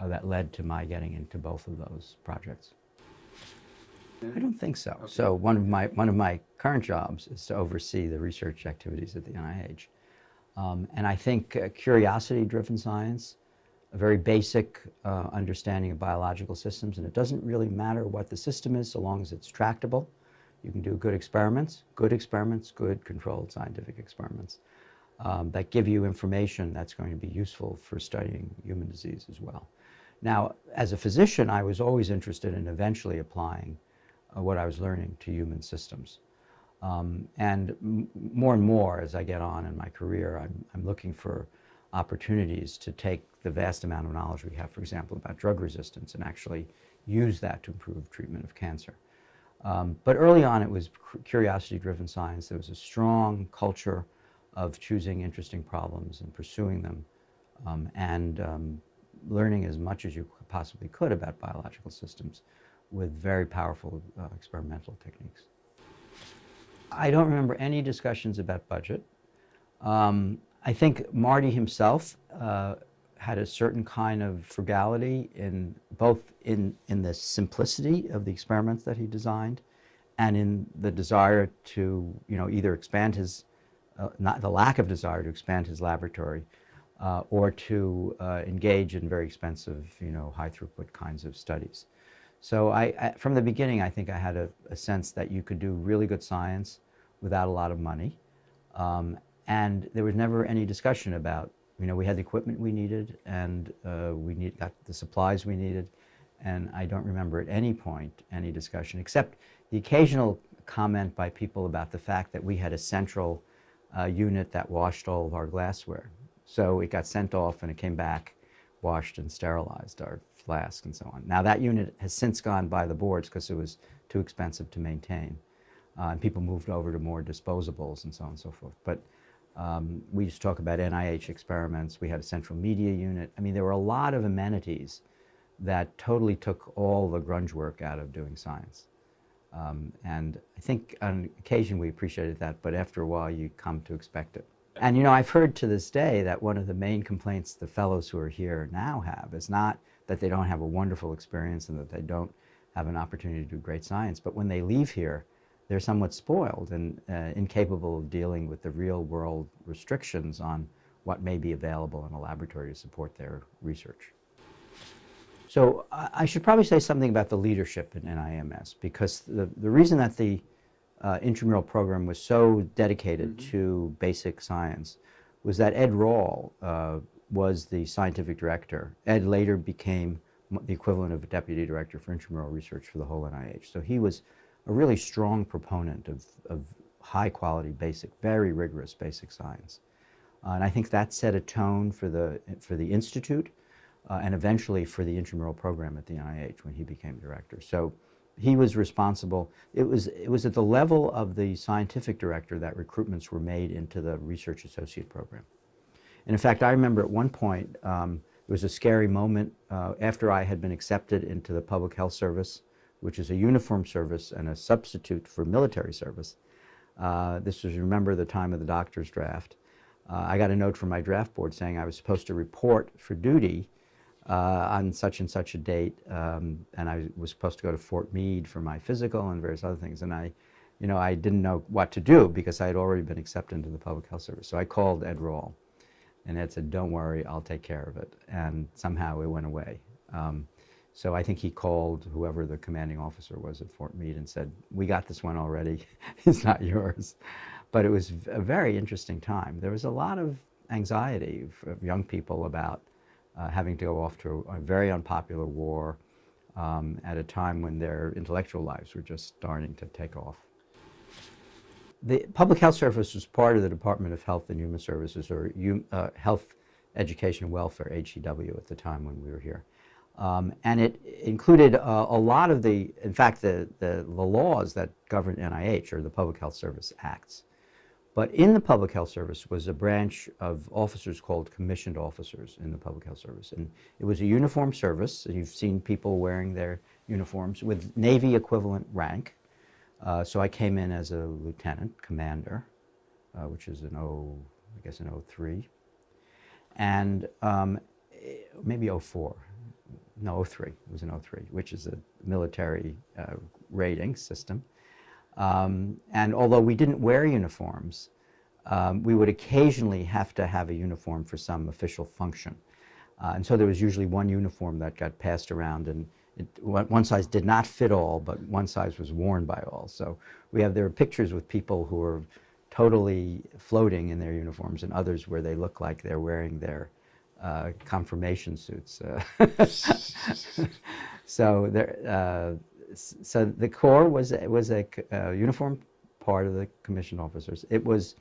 uh, that led to my getting into both of those projects. I don't think so. Okay. So one of my one of my current jobs is to oversee the research activities at the NIH, um, and I think uh, curiosity-driven science, a very basic uh, understanding of biological systems, and it doesn't really matter what the system is so long as it's tractable. You can do good experiments, good experiments, good controlled scientific experiments um, that give you information that's going to be useful for studying human disease as well. Now, as a physician, I was always interested in eventually applying uh, what I was learning to human systems. Um, and more and more as I get on in my career, I'm, I'm looking for opportunities to take the vast amount of knowledge we have, for example, about drug resistance and actually use that to improve treatment of cancer. Um, but early on, it was curiosity-driven science. There was a strong culture of choosing interesting problems and pursuing them um, and um, learning as much as you possibly could about biological systems with very powerful uh, experimental techniques. I don't remember any discussions about budget. Um, I think Marty himself uh, had a certain kind of frugality in both in, in the simplicity of the experiments that he designed and in the desire to, you know, either expand his, uh, not the lack of desire to expand his laboratory uh, or to uh, engage in very expensive, you know, high throughput kinds of studies. So I, I, from the beginning, I think I had a, a, sense that you could do really good science without a lot of money. Um, and there was never any discussion about, you know, we had the equipment we needed and uh, we need, got the supplies we needed. And I don't remember at any point any discussion, except the occasional comment by people about the fact that we had a central uh, unit that washed all of our glassware. So it got sent off and it came back washed and sterilized, our flask and so on. Now that unit has since gone by the boards because it was too expensive to maintain. Uh, and people moved over to more disposables and so on and so forth. But um, we used to talk about NIH experiments. We had a central media unit. I mean, there were a lot of amenities that totally took all the grunge work out of doing science. Um, and I think on occasion we appreciated that, but after a while you come to expect it. And you know, I've heard to this day that one of the main complaints the fellows who are here now have is not that they don't have a wonderful experience and that they don't have an opportunity to do great science, but when they leave here, they're somewhat spoiled and uh, incapable of dealing with the real world restrictions on what may be available in a laboratory to support their research. So I should probably say something about the leadership in NIMS because the, the reason that the uh, intramural program was so dedicated mm -hmm. to basic science was that Ed Rall uh, was the scientific director. Ed later became the equivalent of a deputy director for intramural research for the whole NIH. So he was a really strong proponent of, of high quality basic, very rigorous basic science. Uh, and I think that set a tone for the, for the Institute uh, and eventually for the intramural program at the NIH when he became director. So he was responsible. It was, it was at the level of the scientific director that recruitments were made into the research associate program. And in fact, I remember at one point, um, it was a scary moment uh, after I had been accepted into the public health service, which is a uniform service and a substitute for military service. Uh, this was, remember, the time of the doctor's draft. Uh, I got a note from my draft board saying I was supposed to report for duty uh, on such and such a date, um, and I was supposed to go to Fort Meade for my physical and various other things, and I, you know, I didn't know what to do because I had already been accepted into the public health service. So I called Ed Rall, and Ed said, "Don't worry, I'll take care of it." And somehow it went away. Um, so I think he called whoever the commanding officer was at Fort Meade and said, "We got this one already. it's not yours." But it was a very interesting time. There was a lot of anxiety of young people about uh, having to go off to a, a very unpopular war um, at a time when their intellectual lives were just starting to take off. The Public Health Service was part of the Department of Health and Human Services, or uh, Health, Education and Welfare, HEW, at the time when we were here. Um, and it included uh, a lot of the, in fact, the, the, the, laws that govern NIH, or the Public Health Service Acts. But in the Public Health Service was a branch of officers called commissioned officers in the Public Health Service. And it was a uniform service. You've seen people wearing their uniforms with Navy equivalent rank. Uh, so I came in as a lieutenant commander, uh, which is an O, I guess an 03. And um, maybe 04, no 03, it was an 03, which is a military uh, rating system. Um, and although we didn't wear uniforms, um, we would occasionally have to have a uniform for some official function. Uh, and so there was usually one uniform that got passed around and it, one size did not fit all, but one size was worn by all. So we have, there are pictures with people who are totally floating in their uniforms and others where they look like they're wearing their uh, confirmation suits. Uh, so there, uh, so the Corps was was a uh, uniform part of the commissioned officers. It was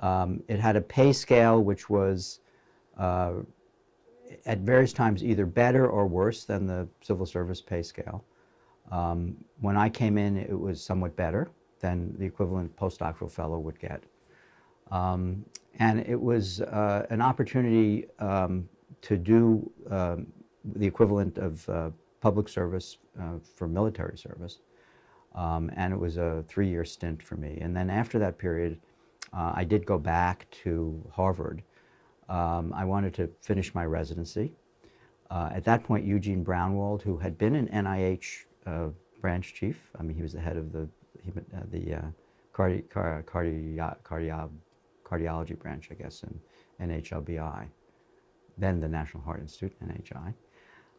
um, it had a pay scale which was uh, at various times either better or worse than the civil service pay scale. Um, when I came in, it was somewhat better than the equivalent postdoctoral fellow would get. Um, and it was uh, an opportunity um, to do um, the equivalent of uh, public service uh, for military service. Um, and it was a three-year stint for me. And then after that period, uh, I did go back to Harvard. Um, I wanted to finish my residency. Uh, at that point, Eugene Brownwald, who had been an NIH branch chief, I mean, he was the head of the, the cardi cardi cardi cardiology branch, I guess, in NHLBI, then the National Heart Institute, NHI.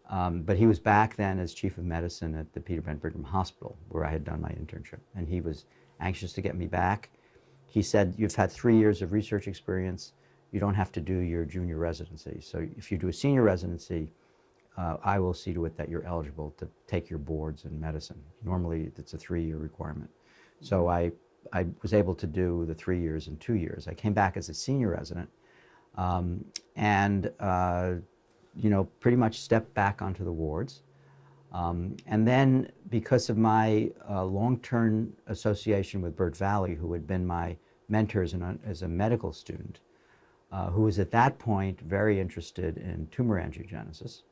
Um, but he was back then as chief of medicine at the Peter Ben Brigham Hospital, where I had done my internship. And he was anxious to get me back. He said, you've had three years of research experience. You don't have to do your junior residency. So if you do a senior residency, uh, I will see to it that you're eligible to take your boards in medicine. Normally, it's a three-year requirement. So I, I was able to do the three years in two years. I came back as a senior resident. Um, and uh, you know, pretty much stepped back onto the wards. Um, and then because of my uh, long-term association with Burt Valley, who had been my mentor as, an, as a medical student, uh, who was at that point very interested in tumor angiogenesis,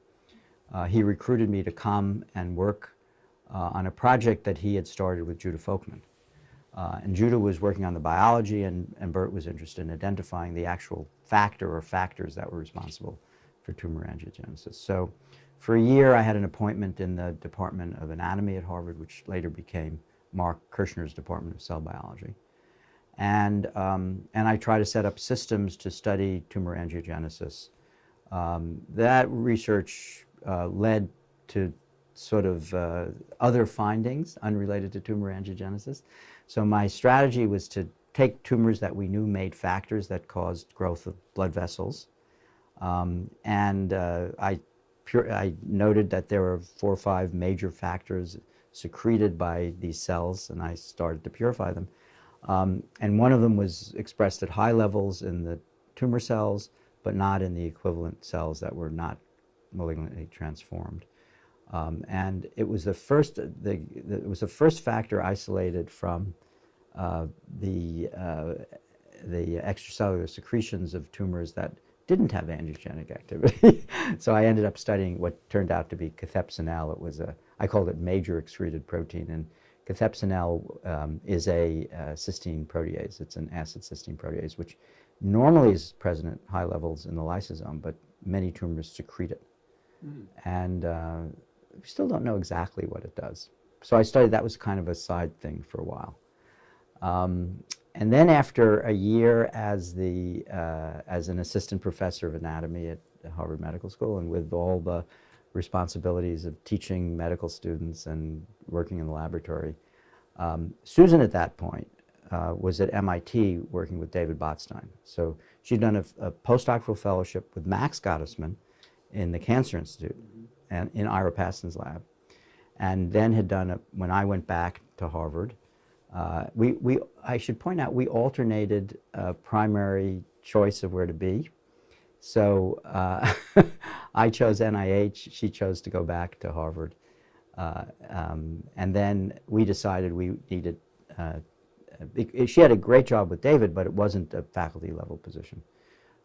uh, he recruited me to come and work uh, on a project that he had started with Judah Folkman. Uh, and Judah was working on the biology and, and Bert was interested in identifying the actual factor or factors that were responsible for tumor angiogenesis. So for a year, I had an appointment in the Department of Anatomy at Harvard, which later became Mark Kirschner's Department of Cell Biology. And, um, and I tried to set up systems to study tumor angiogenesis. Um, that research uh, led to sort of uh, other findings unrelated to tumor angiogenesis. So my strategy was to take tumors that we knew made factors that caused growth of blood vessels um, and uh, I, I noted that there were four or five major factors secreted by these cells, and I started to purify them. Um, and one of them was expressed at high levels in the tumor cells, but not in the equivalent cells that were not malignantly transformed. Um, and it was the first, the, the, it was the first factor isolated from uh, the, uh, the extracellular secretions of tumors that didn't have angiogenic activity. so I ended up studying what turned out to be cathepsinel. It was a, I called it major excreted protein. And cathepsinel um, is a uh, cysteine protease. It's an acid cysteine protease, which normally is present at high levels in the lysosome, but many tumors secrete it. Mm. And uh, we still don't know exactly what it does. So I studied, that was kind of a side thing for a while. Um, and then after a year as, the, uh, as an assistant professor of anatomy at Harvard Medical School and with all the responsibilities of teaching medical students and working in the laboratory, um, Susan at that point uh, was at MIT working with David Botstein. So she'd done a, a postdoctoral fellowship with Max Gottesman in the Cancer Institute and in Ira Paston's lab. And then had done, a, when I went back to Harvard, uh, we, we, I should point out we alternated a primary choice of where to be. So uh, I chose NIH, she chose to go back to Harvard. Uh, um, and then we decided we needed, uh, she had a great job with David, but it wasn't a faculty level position.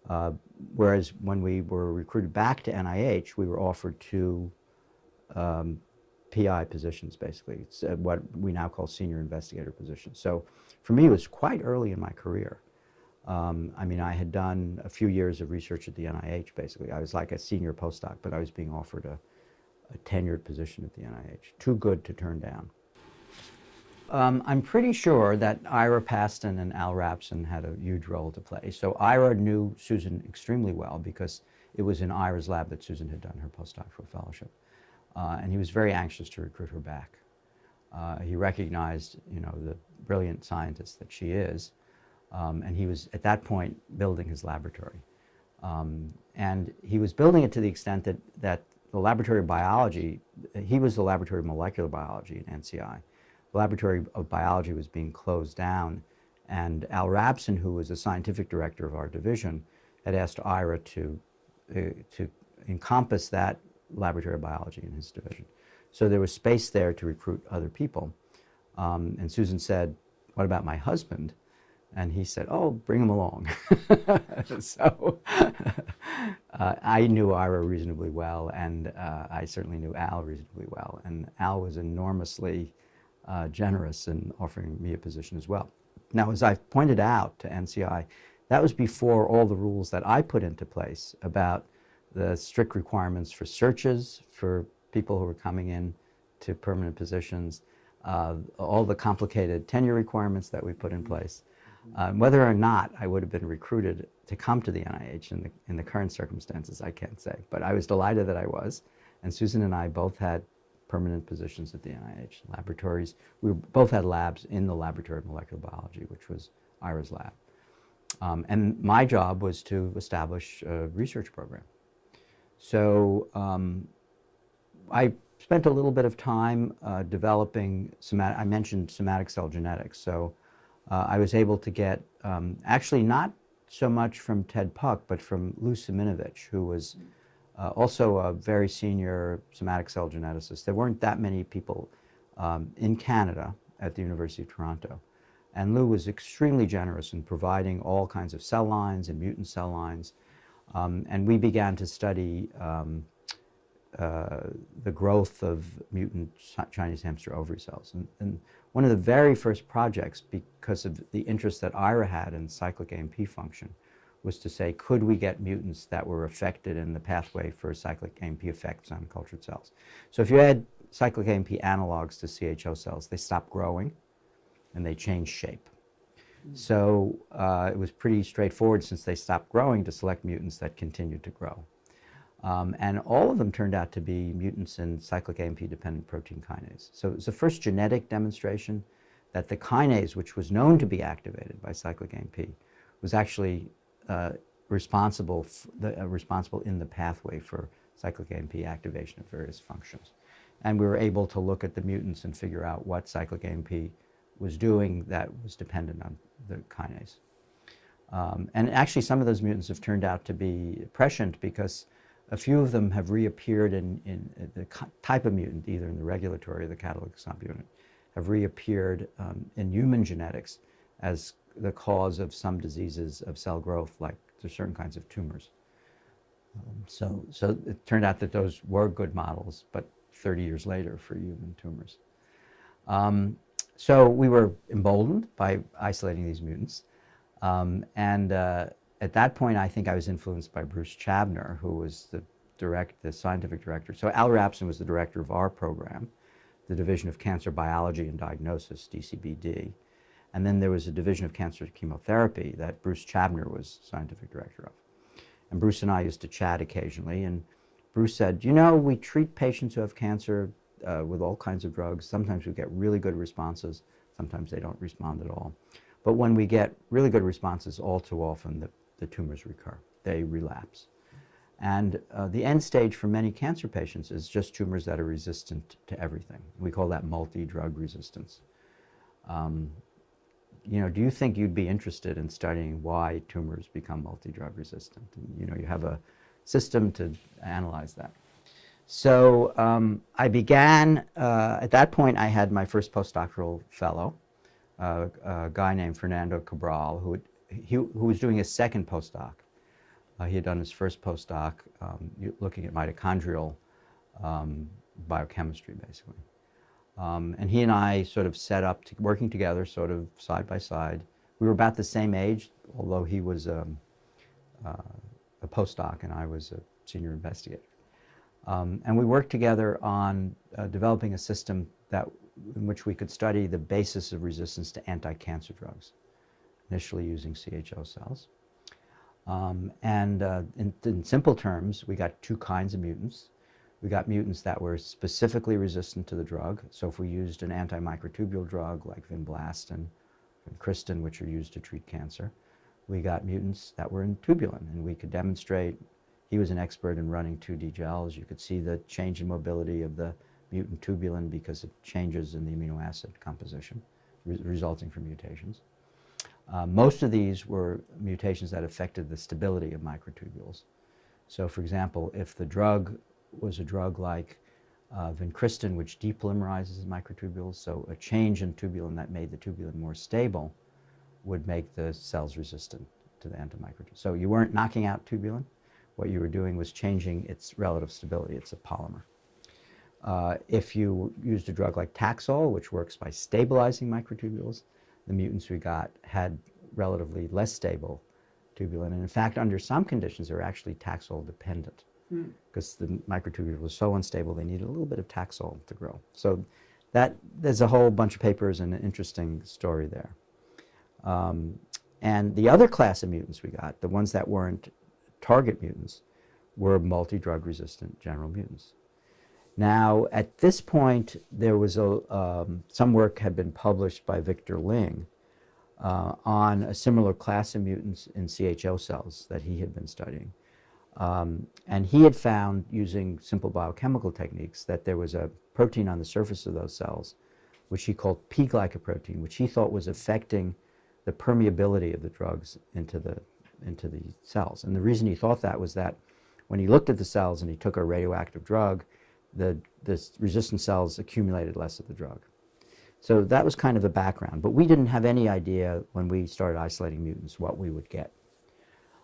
Uh, whereas when we were recruited back to NIH, we were offered two um, PI positions, basically. It's uh, what we now call senior investigator positions. So for me, it was quite early in my career. Um, I mean, I had done a few years of research at the NIH, basically. I was like a senior postdoc, but I was being offered a, a tenured position at the NIH. Too good to turn down. Um, I'm pretty sure that Ira Paston and Al Rapson had a huge role to play. So Ira knew Susan extremely well because it was in Ira's lab that Susan had done her postdoctoral fellowship. Uh, and he was very anxious to recruit her back. Uh, he recognized, you know, the brilliant scientist that she is, um, and he was at that point building his laboratory. Um, and he was building it to the extent that, that the laboratory of biology, he was the laboratory of molecular biology at NCI. The laboratory of biology was being closed down, and Al Rapson, who was the scientific director of our division, had asked Ira to uh, to encompass that laboratory of biology in his division. So there was space there to recruit other people. Um, and Susan said, what about my husband? And he said, oh, bring him along. so uh, I knew Ira reasonably well, and uh, I certainly knew Al reasonably well. And Al was enormously uh, generous in offering me a position as well. Now, as I've pointed out to NCI, that was before all the rules that I put into place about the strict requirements for searches for people who were coming in to permanent positions, uh, all the complicated tenure requirements that we put in place. Um, whether or not I would have been recruited to come to the NIH in the, in the current circumstances, I can't say. But I was delighted that I was. And Susan and I both had permanent positions at the NIH laboratories. We both had labs in the Laboratory of Molecular Biology, which was Ira's lab. Um, and my job was to establish a research program. So um, I spent a little bit of time uh, developing, somatic, I mentioned somatic cell genetics. So uh, I was able to get, um, actually not so much from Ted Puck, but from Lou Siminovich, who was uh, also a very senior somatic cell geneticist. There weren't that many people um, in Canada at the University of Toronto. And Lou was extremely generous in providing all kinds of cell lines and mutant cell lines. Um, and we began to study um, uh, the growth of mutant Chinese hamster ovary cells. And, and, one of the very first projects, because of the interest that Ira had in cyclic AMP function, was to say, could we get mutants that were affected in the pathway for cyclic AMP effects on cultured cells? So if you add cyclic AMP analogs to CHO cells, they stop growing and they change shape. So uh, it was pretty straightforward since they stopped growing to select mutants that continued to grow. Um, and all of them turned out to be mutants in cyclic AMP-dependent protein kinase. So it was the first genetic demonstration that the kinase, which was known to be activated by cyclic AMP, was actually uh, responsible, the, uh, responsible in the pathway for cyclic AMP activation of various functions. And we were able to look at the mutants and figure out what cyclic AMP was doing that was dependent on the kinase. Um, and actually some of those mutants have turned out to be prescient because a few of them have reappeared in, in the type of mutant, either in the regulatory or the catalytic subunit, have reappeared um, in human genetics as the cause of some diseases of cell growth, like there's certain kinds of tumors. Um, so, so it turned out that those were good models, but 30 years later for human tumors. Um, so we were emboldened by isolating these mutants. Um, and uh, at that point, I think I was influenced by Bruce Chabner, who was the direct, the scientific director. So Al Rapson was the director of our program, the Division of Cancer Biology and Diagnosis, DCBD. And then there was a Division of Cancer Chemotherapy that Bruce Chabner was scientific director of. And Bruce and I used to chat occasionally, and Bruce said, you know, we treat patients who have cancer uh, with all kinds of drugs. Sometimes we get really good responses. Sometimes they don't respond at all. But when we get really good responses, all too often the the tumors recur. They relapse. And uh, the end stage for many cancer patients is just tumors that are resistant to everything. We call that multi-drug resistance. Um, you know, do you think you'd be interested in studying why tumors become multi-drug resistant? And, you know, you have a system to analyze that. So um, I began, uh, at that point I had my first postdoctoral fellow, uh, a guy named Fernando Cabral, who he, who was doing his second postdoc. Uh, he had done his first postdoc um, looking at mitochondrial um, biochemistry, basically. Um, and he and I sort of set up, to, working together, sort of side by side. We were about the same age, although he was um, uh, a postdoc and I was a senior investigator. Um, and we worked together on uh, developing a system that, in which we could study the basis of resistance to anti-cancer drugs initially using CHO cells. Um, and uh, in, in, simple terms, we got two kinds of mutants. We got mutants that were specifically resistant to the drug. So if we used an antimicrotubule drug like vinblastine and Kristen, which are used to treat cancer, we got mutants that were in tubulin. And we could demonstrate, he was an expert in running 2D gels. You could see the change in mobility of the mutant tubulin because of changes in the amino acid composition re resulting from mutations. Uh, most of these were mutations that affected the stability of microtubules. So for example, if the drug was a drug like uh, which depolymerizes microtubules, so a change in tubulin that made the tubulin more stable would make the cells resistant to the antimicrotubule. So you weren't knocking out tubulin. What you were doing was changing its relative stability. It's a polymer. Uh, if you used a drug like Taxol, which works by stabilizing microtubules, the mutants we got had relatively less stable tubulin. And in fact, under some conditions, they're actually Taxol dependent because hmm. the microtubule was so unstable, they needed a little bit of Taxol to grow. So that there's a whole bunch of papers and an interesting story there. Um, and the other class of mutants we got, the ones that weren't target mutants, were multi-drug resistant general mutants. Now, at this point, there was a, um, some work had been published by Victor Ling uh, on a similar class of mutants in CHO cells that he had been studying. Um, and he had found, using simple biochemical techniques, that there was a protein on the surface of those cells, which he called P-glycoprotein, which he thought was affecting the permeability of the drugs into the, into the cells. And the reason he thought that was that when he looked at the cells and he took a radioactive drug, the, the resistant cells accumulated less of the drug. So that was kind of the background. But we didn't have any idea when we started isolating mutants what we would get.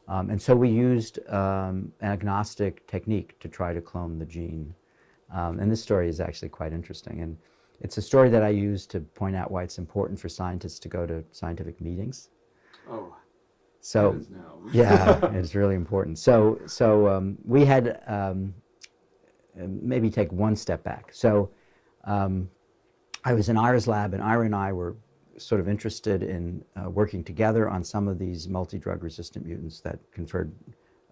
Um, and so we used um, an agnostic technique to try to clone the gene. Um, and this story is actually quite interesting. And it's a story that I use to point out why it's important for scientists to go to scientific meetings. Oh, so yeah, it's really important. So so um, we had um, maybe take one step back. So um, I was in Ira's lab, and Ira and I were sort of interested in uh, working together on some of these multi-drug resistant mutants that conferred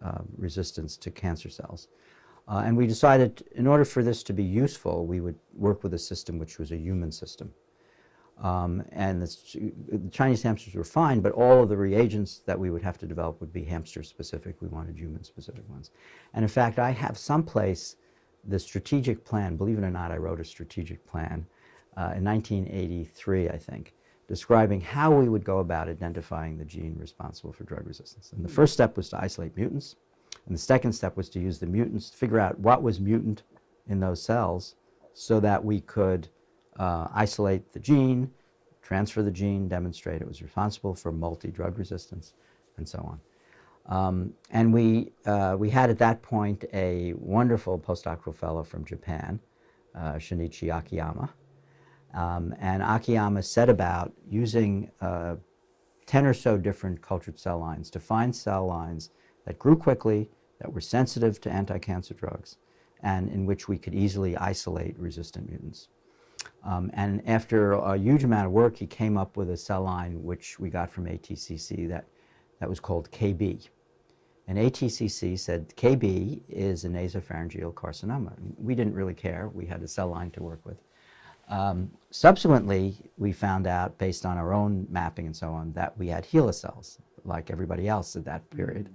uh, resistance to cancer cells. Uh, and we decided in order for this to be useful, we would work with a system which was a human system. Um, and the, the, Chinese hamsters were fine, but all of the reagents that we would have to develop would be hamster specific. We wanted human specific ones. And in fact, I have someplace the strategic plan, believe it or not, I wrote a strategic plan uh, in 1983, I think, describing how we would go about identifying the gene responsible for drug resistance. And the first step was to isolate mutants, and the second step was to use the mutants to figure out what was mutant in those cells so that we could uh, isolate the gene, transfer the gene, demonstrate it was responsible for multi-drug resistance, and so on. Um, and we, uh, we had at that point a wonderful postdoctoral fellow from Japan, uh, Shinichi Akiyama. Um, and Akiyama set about using uh, 10 or so different cultured cell lines to find cell lines that grew quickly, that were sensitive to anti-cancer drugs, and in which we could easily isolate resistant mutants. Um, and after a huge amount of work, he came up with a cell line which we got from ATCC that, that was called KB. And ATCC said KB is a nasopharyngeal carcinoma. We didn't really care. We had a cell line to work with. Um, subsequently, we found out, based on our own mapping and so on, that we had HeLa cells, like everybody else at that period.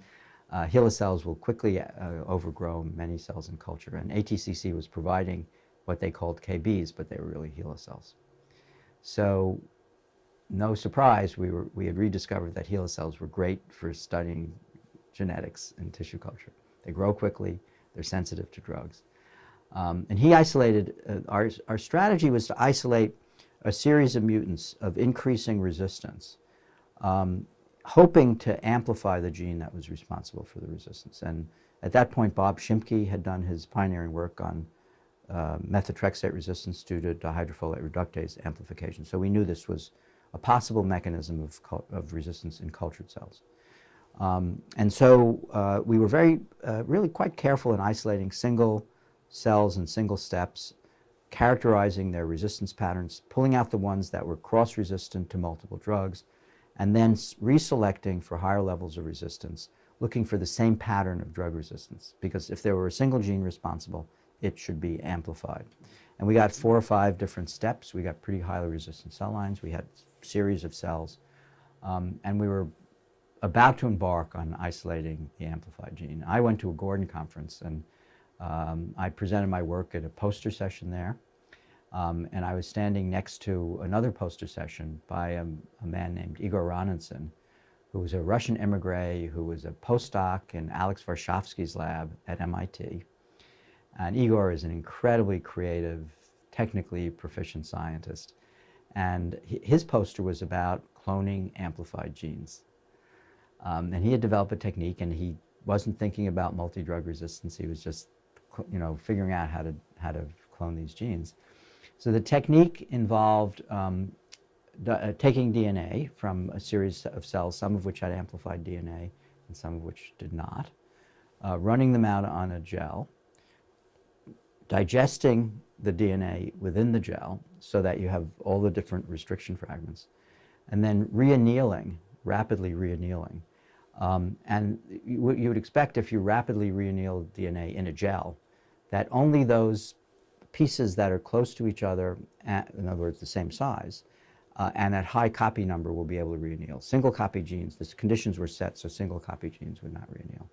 Uh, HeLa cells will quickly uh, overgrow many cells in culture, and ATCC was providing what they called KBs, but they were really HeLa cells. So, no surprise, we, were, we had rediscovered that HeLa cells were great for studying genetics in tissue culture. They grow quickly, they're sensitive to drugs. Um, and he isolated, uh, our, our strategy was to isolate a series of mutants of increasing resistance, um, hoping to amplify the gene that was responsible for the resistance. And at that point, Bob Shimke had done his pioneering work on uh, methotrexate resistance due to dihydrofolate reductase amplification. So we knew this was a possible mechanism of, of resistance in cultured cells. Um, and so uh, we were very, uh, really quite careful in isolating single cells in single steps, characterizing their resistance patterns, pulling out the ones that were cross-resistant to multiple drugs, and then reselecting for higher levels of resistance, looking for the same pattern of drug resistance. Because if there were a single gene responsible, it should be amplified. And we got four or five different steps. We got pretty highly resistant cell lines. We had series of cells. Um, and we were about to embark on isolating the amplified gene. I went to a Gordon conference and um, I presented my work at a poster session there. Um, and I was standing next to another poster session by a, a man named Igor Ranenson, who was a Russian emigre who was a postdoc in Alex Varshavsky's lab at MIT. And Igor is an incredibly creative, technically proficient scientist. And his poster was about cloning amplified genes. Um, and he had developed a technique and he wasn't thinking about multi-drug resistance. He was just, you know, figuring out how to, how to clone these genes. So the technique involved um, uh, taking DNA from a series of cells, some of which had amplified DNA and some of which did not, uh, running them out on a gel, digesting the DNA within the gel so that you have all the different restriction fragments, and then reannealing, rapidly reannealing. Um, and you, you would expect if you rapidly reanneal DNA in a gel, that only those pieces that are close to each other, at, in other words, the same size, uh, and at high copy number will be able to reanneal. Single copy genes, the conditions were set so single copy genes would not reanneal.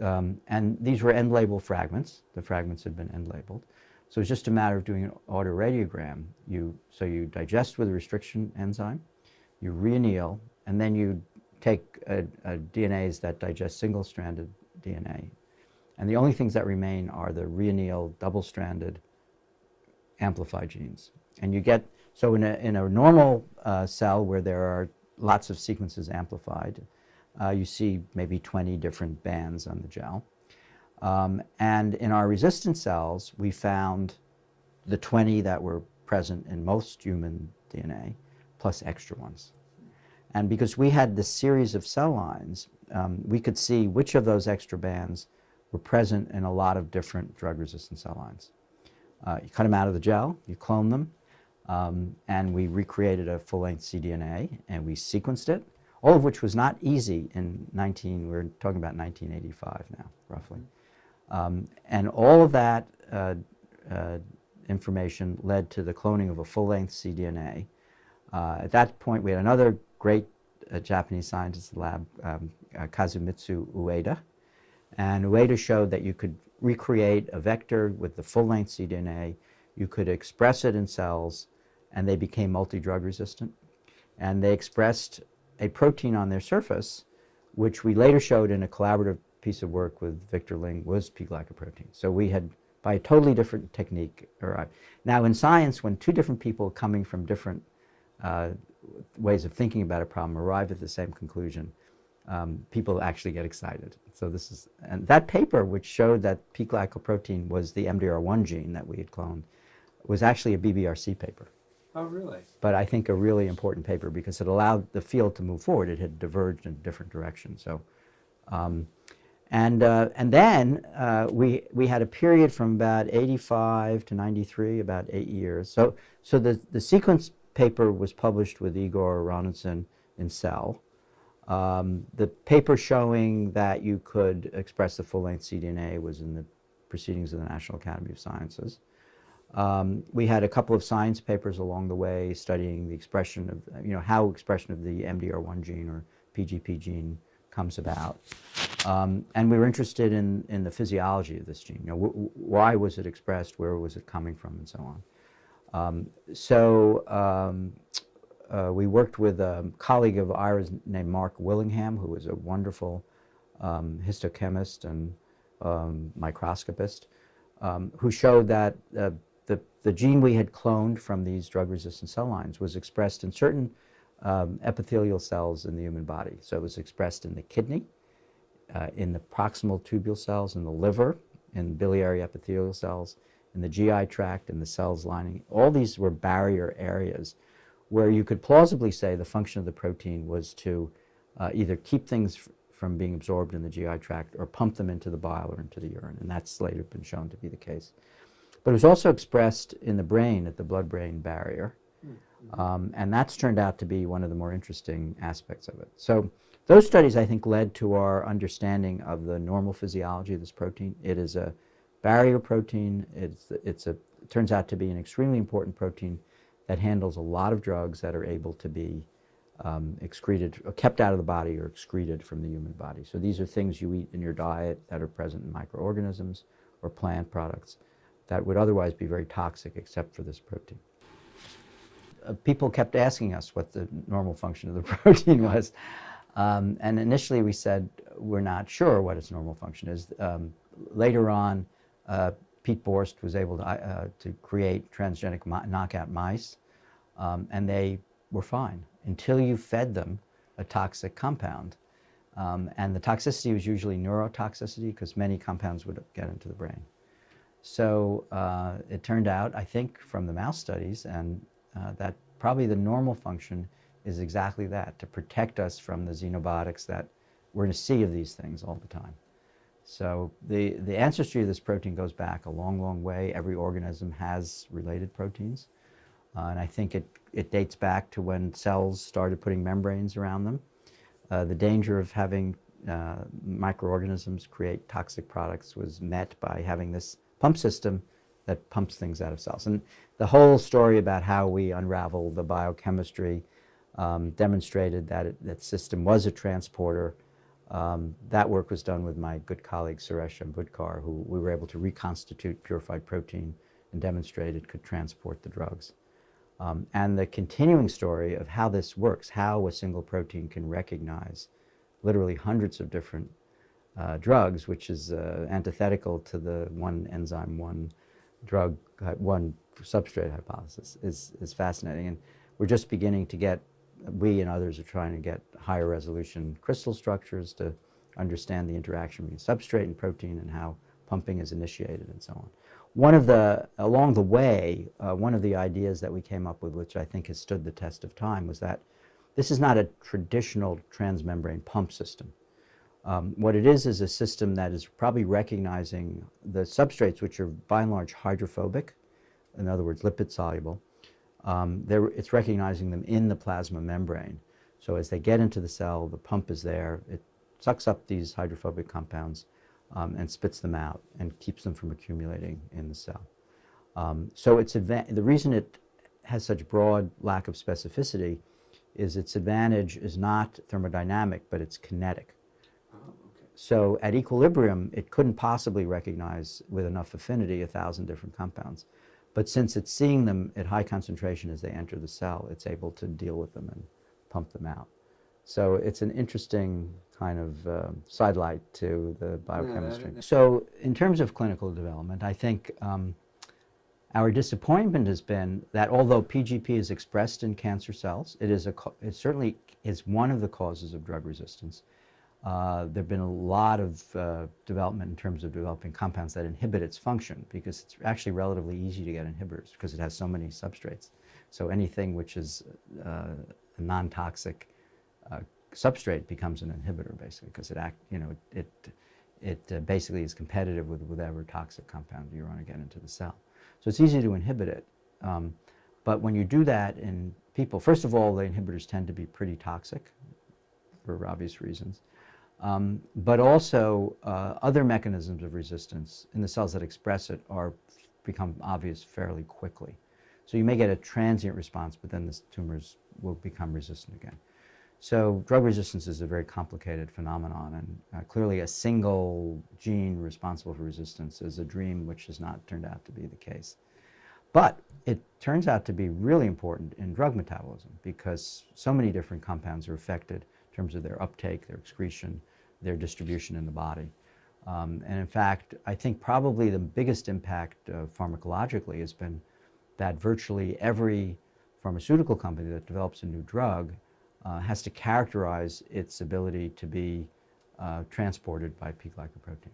Um, and these were end label fragments. The fragments had been end labeled. So it's just a matter of doing an autoradiogram. You, so you digest with a restriction enzyme, you reanneal, and then you take a, a DNase that digest single-stranded DNA. And the only things that remain are the reannealed double-stranded amplified genes. And you get, so in a, in a normal uh, cell where there are lots of sequences amplified, uh, you see maybe 20 different bands on the gel. Um, and in our resistant cells, we found the 20 that were present in most human DNA, plus extra ones. And because we had this series of cell lines, um, we could see which of those extra bands were present in a lot of different drug-resistant cell lines. Uh, you cut them out of the gel, you clone them, um, and we recreated a full-length cDNA, and we sequenced it, all of which was not easy in 19, we're talking about 1985 now, roughly. Um, and all of that uh, uh, information led to the cloning of a full-length cDNA. Uh, at that point, we had another great uh, Japanese scientist in the lab, um, uh, Kazumitsu Ueda, and Ueda showed that you could recreate a vector with the full-length cDNA, you could express it in cells, and they became multi-drug resistant. And they expressed a protein on their surface, which we later showed in a collaborative piece of work with Victor Ling was P-glycoprotein. So we had, by a totally different technique, arrived. Now in science, when two different people coming from different uh, ways of thinking about a problem arrive at the same conclusion, um, people actually get excited. So this is, and that paper which showed that P-glycoprotein was the MDR1 gene that we had cloned was actually a BBRC paper. Oh, really? But I think a really important paper because it allowed the field to move forward. It had diverged in different directions. So, um, and, uh, and then uh, we, we had a period from about 85 to 93, about eight years. So, so the, the sequence paper was published with Igor Roninson in Cell. Um, the paper showing that you could express the full-length cDNA was in the Proceedings of the National Academy of Sciences. Um, we had a couple of science papers along the way studying the expression of, you know, how expression of the MDR1 gene or PGP gene comes about. Um, and we were interested in, in the physiology of this gene. You know, why was it expressed, where was it coming from, and so on. Um, so um, uh, we worked with a colleague of ours named Mark Willingham, who was a wonderful um, histochemist and um, microscopist, um, who showed that uh, the, the gene we had cloned from these drug-resistant cell lines was expressed in certain um, epithelial cells in the human body. So it was expressed in the kidney, uh, in the proximal tubule cells, in the liver, in biliary epithelial cells, in the GI tract, in the cells lining. All these were barrier areas where you could plausibly say the function of the protein was to uh, either keep things from being absorbed in the GI tract or pump them into the bile or into the urine, and that's later been shown to be the case. But it was also expressed in the brain at the blood-brain barrier, mm -hmm. um, and that's turned out to be one of the more interesting aspects of it. So those studies, I think, led to our understanding of the normal physiology of this protein. It is a barrier protein. It's, it's a, it turns out to be an extremely important protein that handles a lot of drugs that are able to be um, excreted, or kept out of the body or excreted from the human body. So these are things you eat in your diet that are present in microorganisms or plant products that would otherwise be very toxic except for this protein. Uh, people kept asking us what the normal function of the protein was. Um, and initially we said we're not sure what its normal function is. Um, later on, uh, Piet Borst was able to, uh, to create transgenic knockout mice, um, and they were fine until you fed them a toxic compound. Um, and the toxicity was usually neurotoxicity because many compounds would get into the brain. So uh, it turned out, I think, from the mouse studies, and uh, that probably the normal function is exactly that, to protect us from the xenobiotics that we're in a sea of these things all the time. So the, the ancestry of this protein goes back a long, long way. Every organism has related proteins. Uh, and I think it, it dates back to when cells started putting membranes around them. Uh, the danger of having uh, microorganisms create toxic products was met by having this pump system that pumps things out of cells. And the whole story about how we unravel the biochemistry um, demonstrated that it, that system was a transporter. Um, that work was done with my good colleague Suresh Ambudkar, who we were able to reconstitute purified protein and demonstrate it could transport the drugs. Um, and the continuing story of how this works, how a single protein can recognize literally hundreds of different uh, drugs, which is uh, antithetical to the one enzyme, one drug, one substrate hypothesis, is, is fascinating. And we're just beginning to get, we and others are trying to get higher resolution crystal structures to understand the interaction between substrate and protein and how pumping is initiated and so on. One of the, along the way, uh, one of the ideas that we came up with, which I think has stood the test of time, was that this is not a traditional transmembrane pump system. Um, what it is is a system that is probably recognizing the substrates, which are by and large hydrophobic, in other words, lipid soluble. Um, it's recognizing them in the plasma membrane. So as they get into the cell, the pump is there. It sucks up these hydrophobic compounds um, and spits them out and keeps them from accumulating in the cell. Um, so it's the reason it has such broad lack of specificity is its advantage is not thermodynamic, but it's kinetic. Oh, okay. So at equilibrium, it couldn't possibly recognize with enough affinity a thousand different compounds. But since it's seeing them at high concentration as they enter the cell, it's able to deal with them and pump them out. So it's an interesting kind of uh, sidelight to the biochemistry. Yeah, so in terms of clinical development, I think um, our disappointment has been that although PGP is expressed in cancer cells, it is a it certainly is one of the causes of drug resistance. Uh, there have been a lot of uh, development in terms of developing compounds that inhibit its function because it's actually relatively easy to get inhibitors because it has so many substrates. So anything which is uh, non-toxic uh, substrate becomes an inhibitor basically because it act, you know, it, it uh, basically is competitive with whatever toxic compound you want to get into the cell. So it's easy to inhibit it. Um, but when you do that in people, first of all, the inhibitors tend to be pretty toxic for obvious reasons. Um, but also uh, other mechanisms of resistance in the cells that express it are become obvious fairly quickly. So you may get a transient response, but then the tumors will become resistant again. So drug resistance is a very complicated phenomenon, and uh, clearly a single gene responsible for resistance is a dream which has not turned out to be the case. But it turns out to be really important in drug metabolism because so many different compounds are affected in terms of their uptake, their excretion, their distribution in the body. Um, and in fact, I think probably the biggest impact uh, pharmacologically has been that virtually every pharmaceutical company that develops a new drug uh, has to characterize its ability to be uh, transported by P-glycoprotein.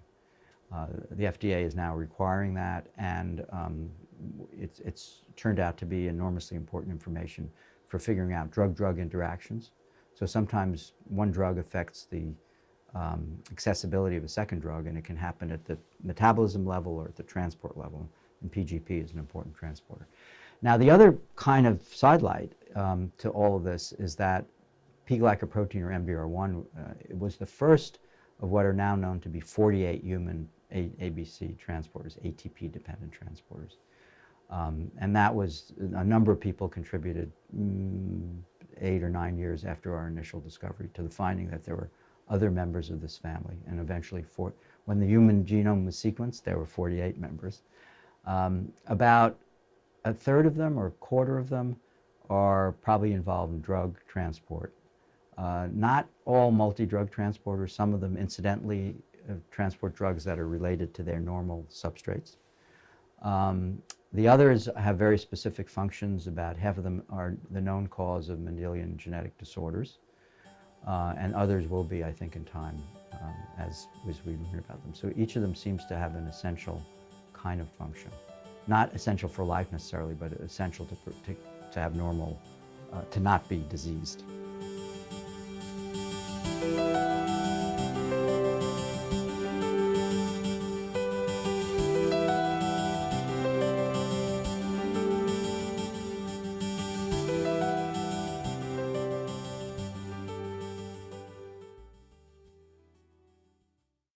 Uh, the FDA is now requiring that, and um, it's, it's turned out to be enormously important information for figuring out drug-drug interactions. So sometimes one drug affects the um, accessibility of a second drug, and it can happen at the metabolism level or at the transport level, and PGP is an important transporter. Now, the other kind of sidelight um, to all of this is that P-glycoprotein or MDR1 uh, was the first of what are now known to be 48 human A ABC transporters, ATP-dependent transporters. Um, and that was, a number of people contributed mm, eight or nine years after our initial discovery to the finding that there were other members of this family. And eventually, when the human genome was sequenced, there were 48 members. Um, about a third of them or a quarter of them are probably involved in drug transport Uh, not all multi-drug transporters, some of them incidentally uh, transport drugs that are related to their normal substrates. Um, the others have very specific functions. About half of them are the known cause of Mendelian genetic disorders. Uh, and others will be, I think, in time um, as, as we learn about them. So each of them seems to have an essential kind of function. Not essential for life necessarily, but essential to, to, to have normal, uh, to not be diseased.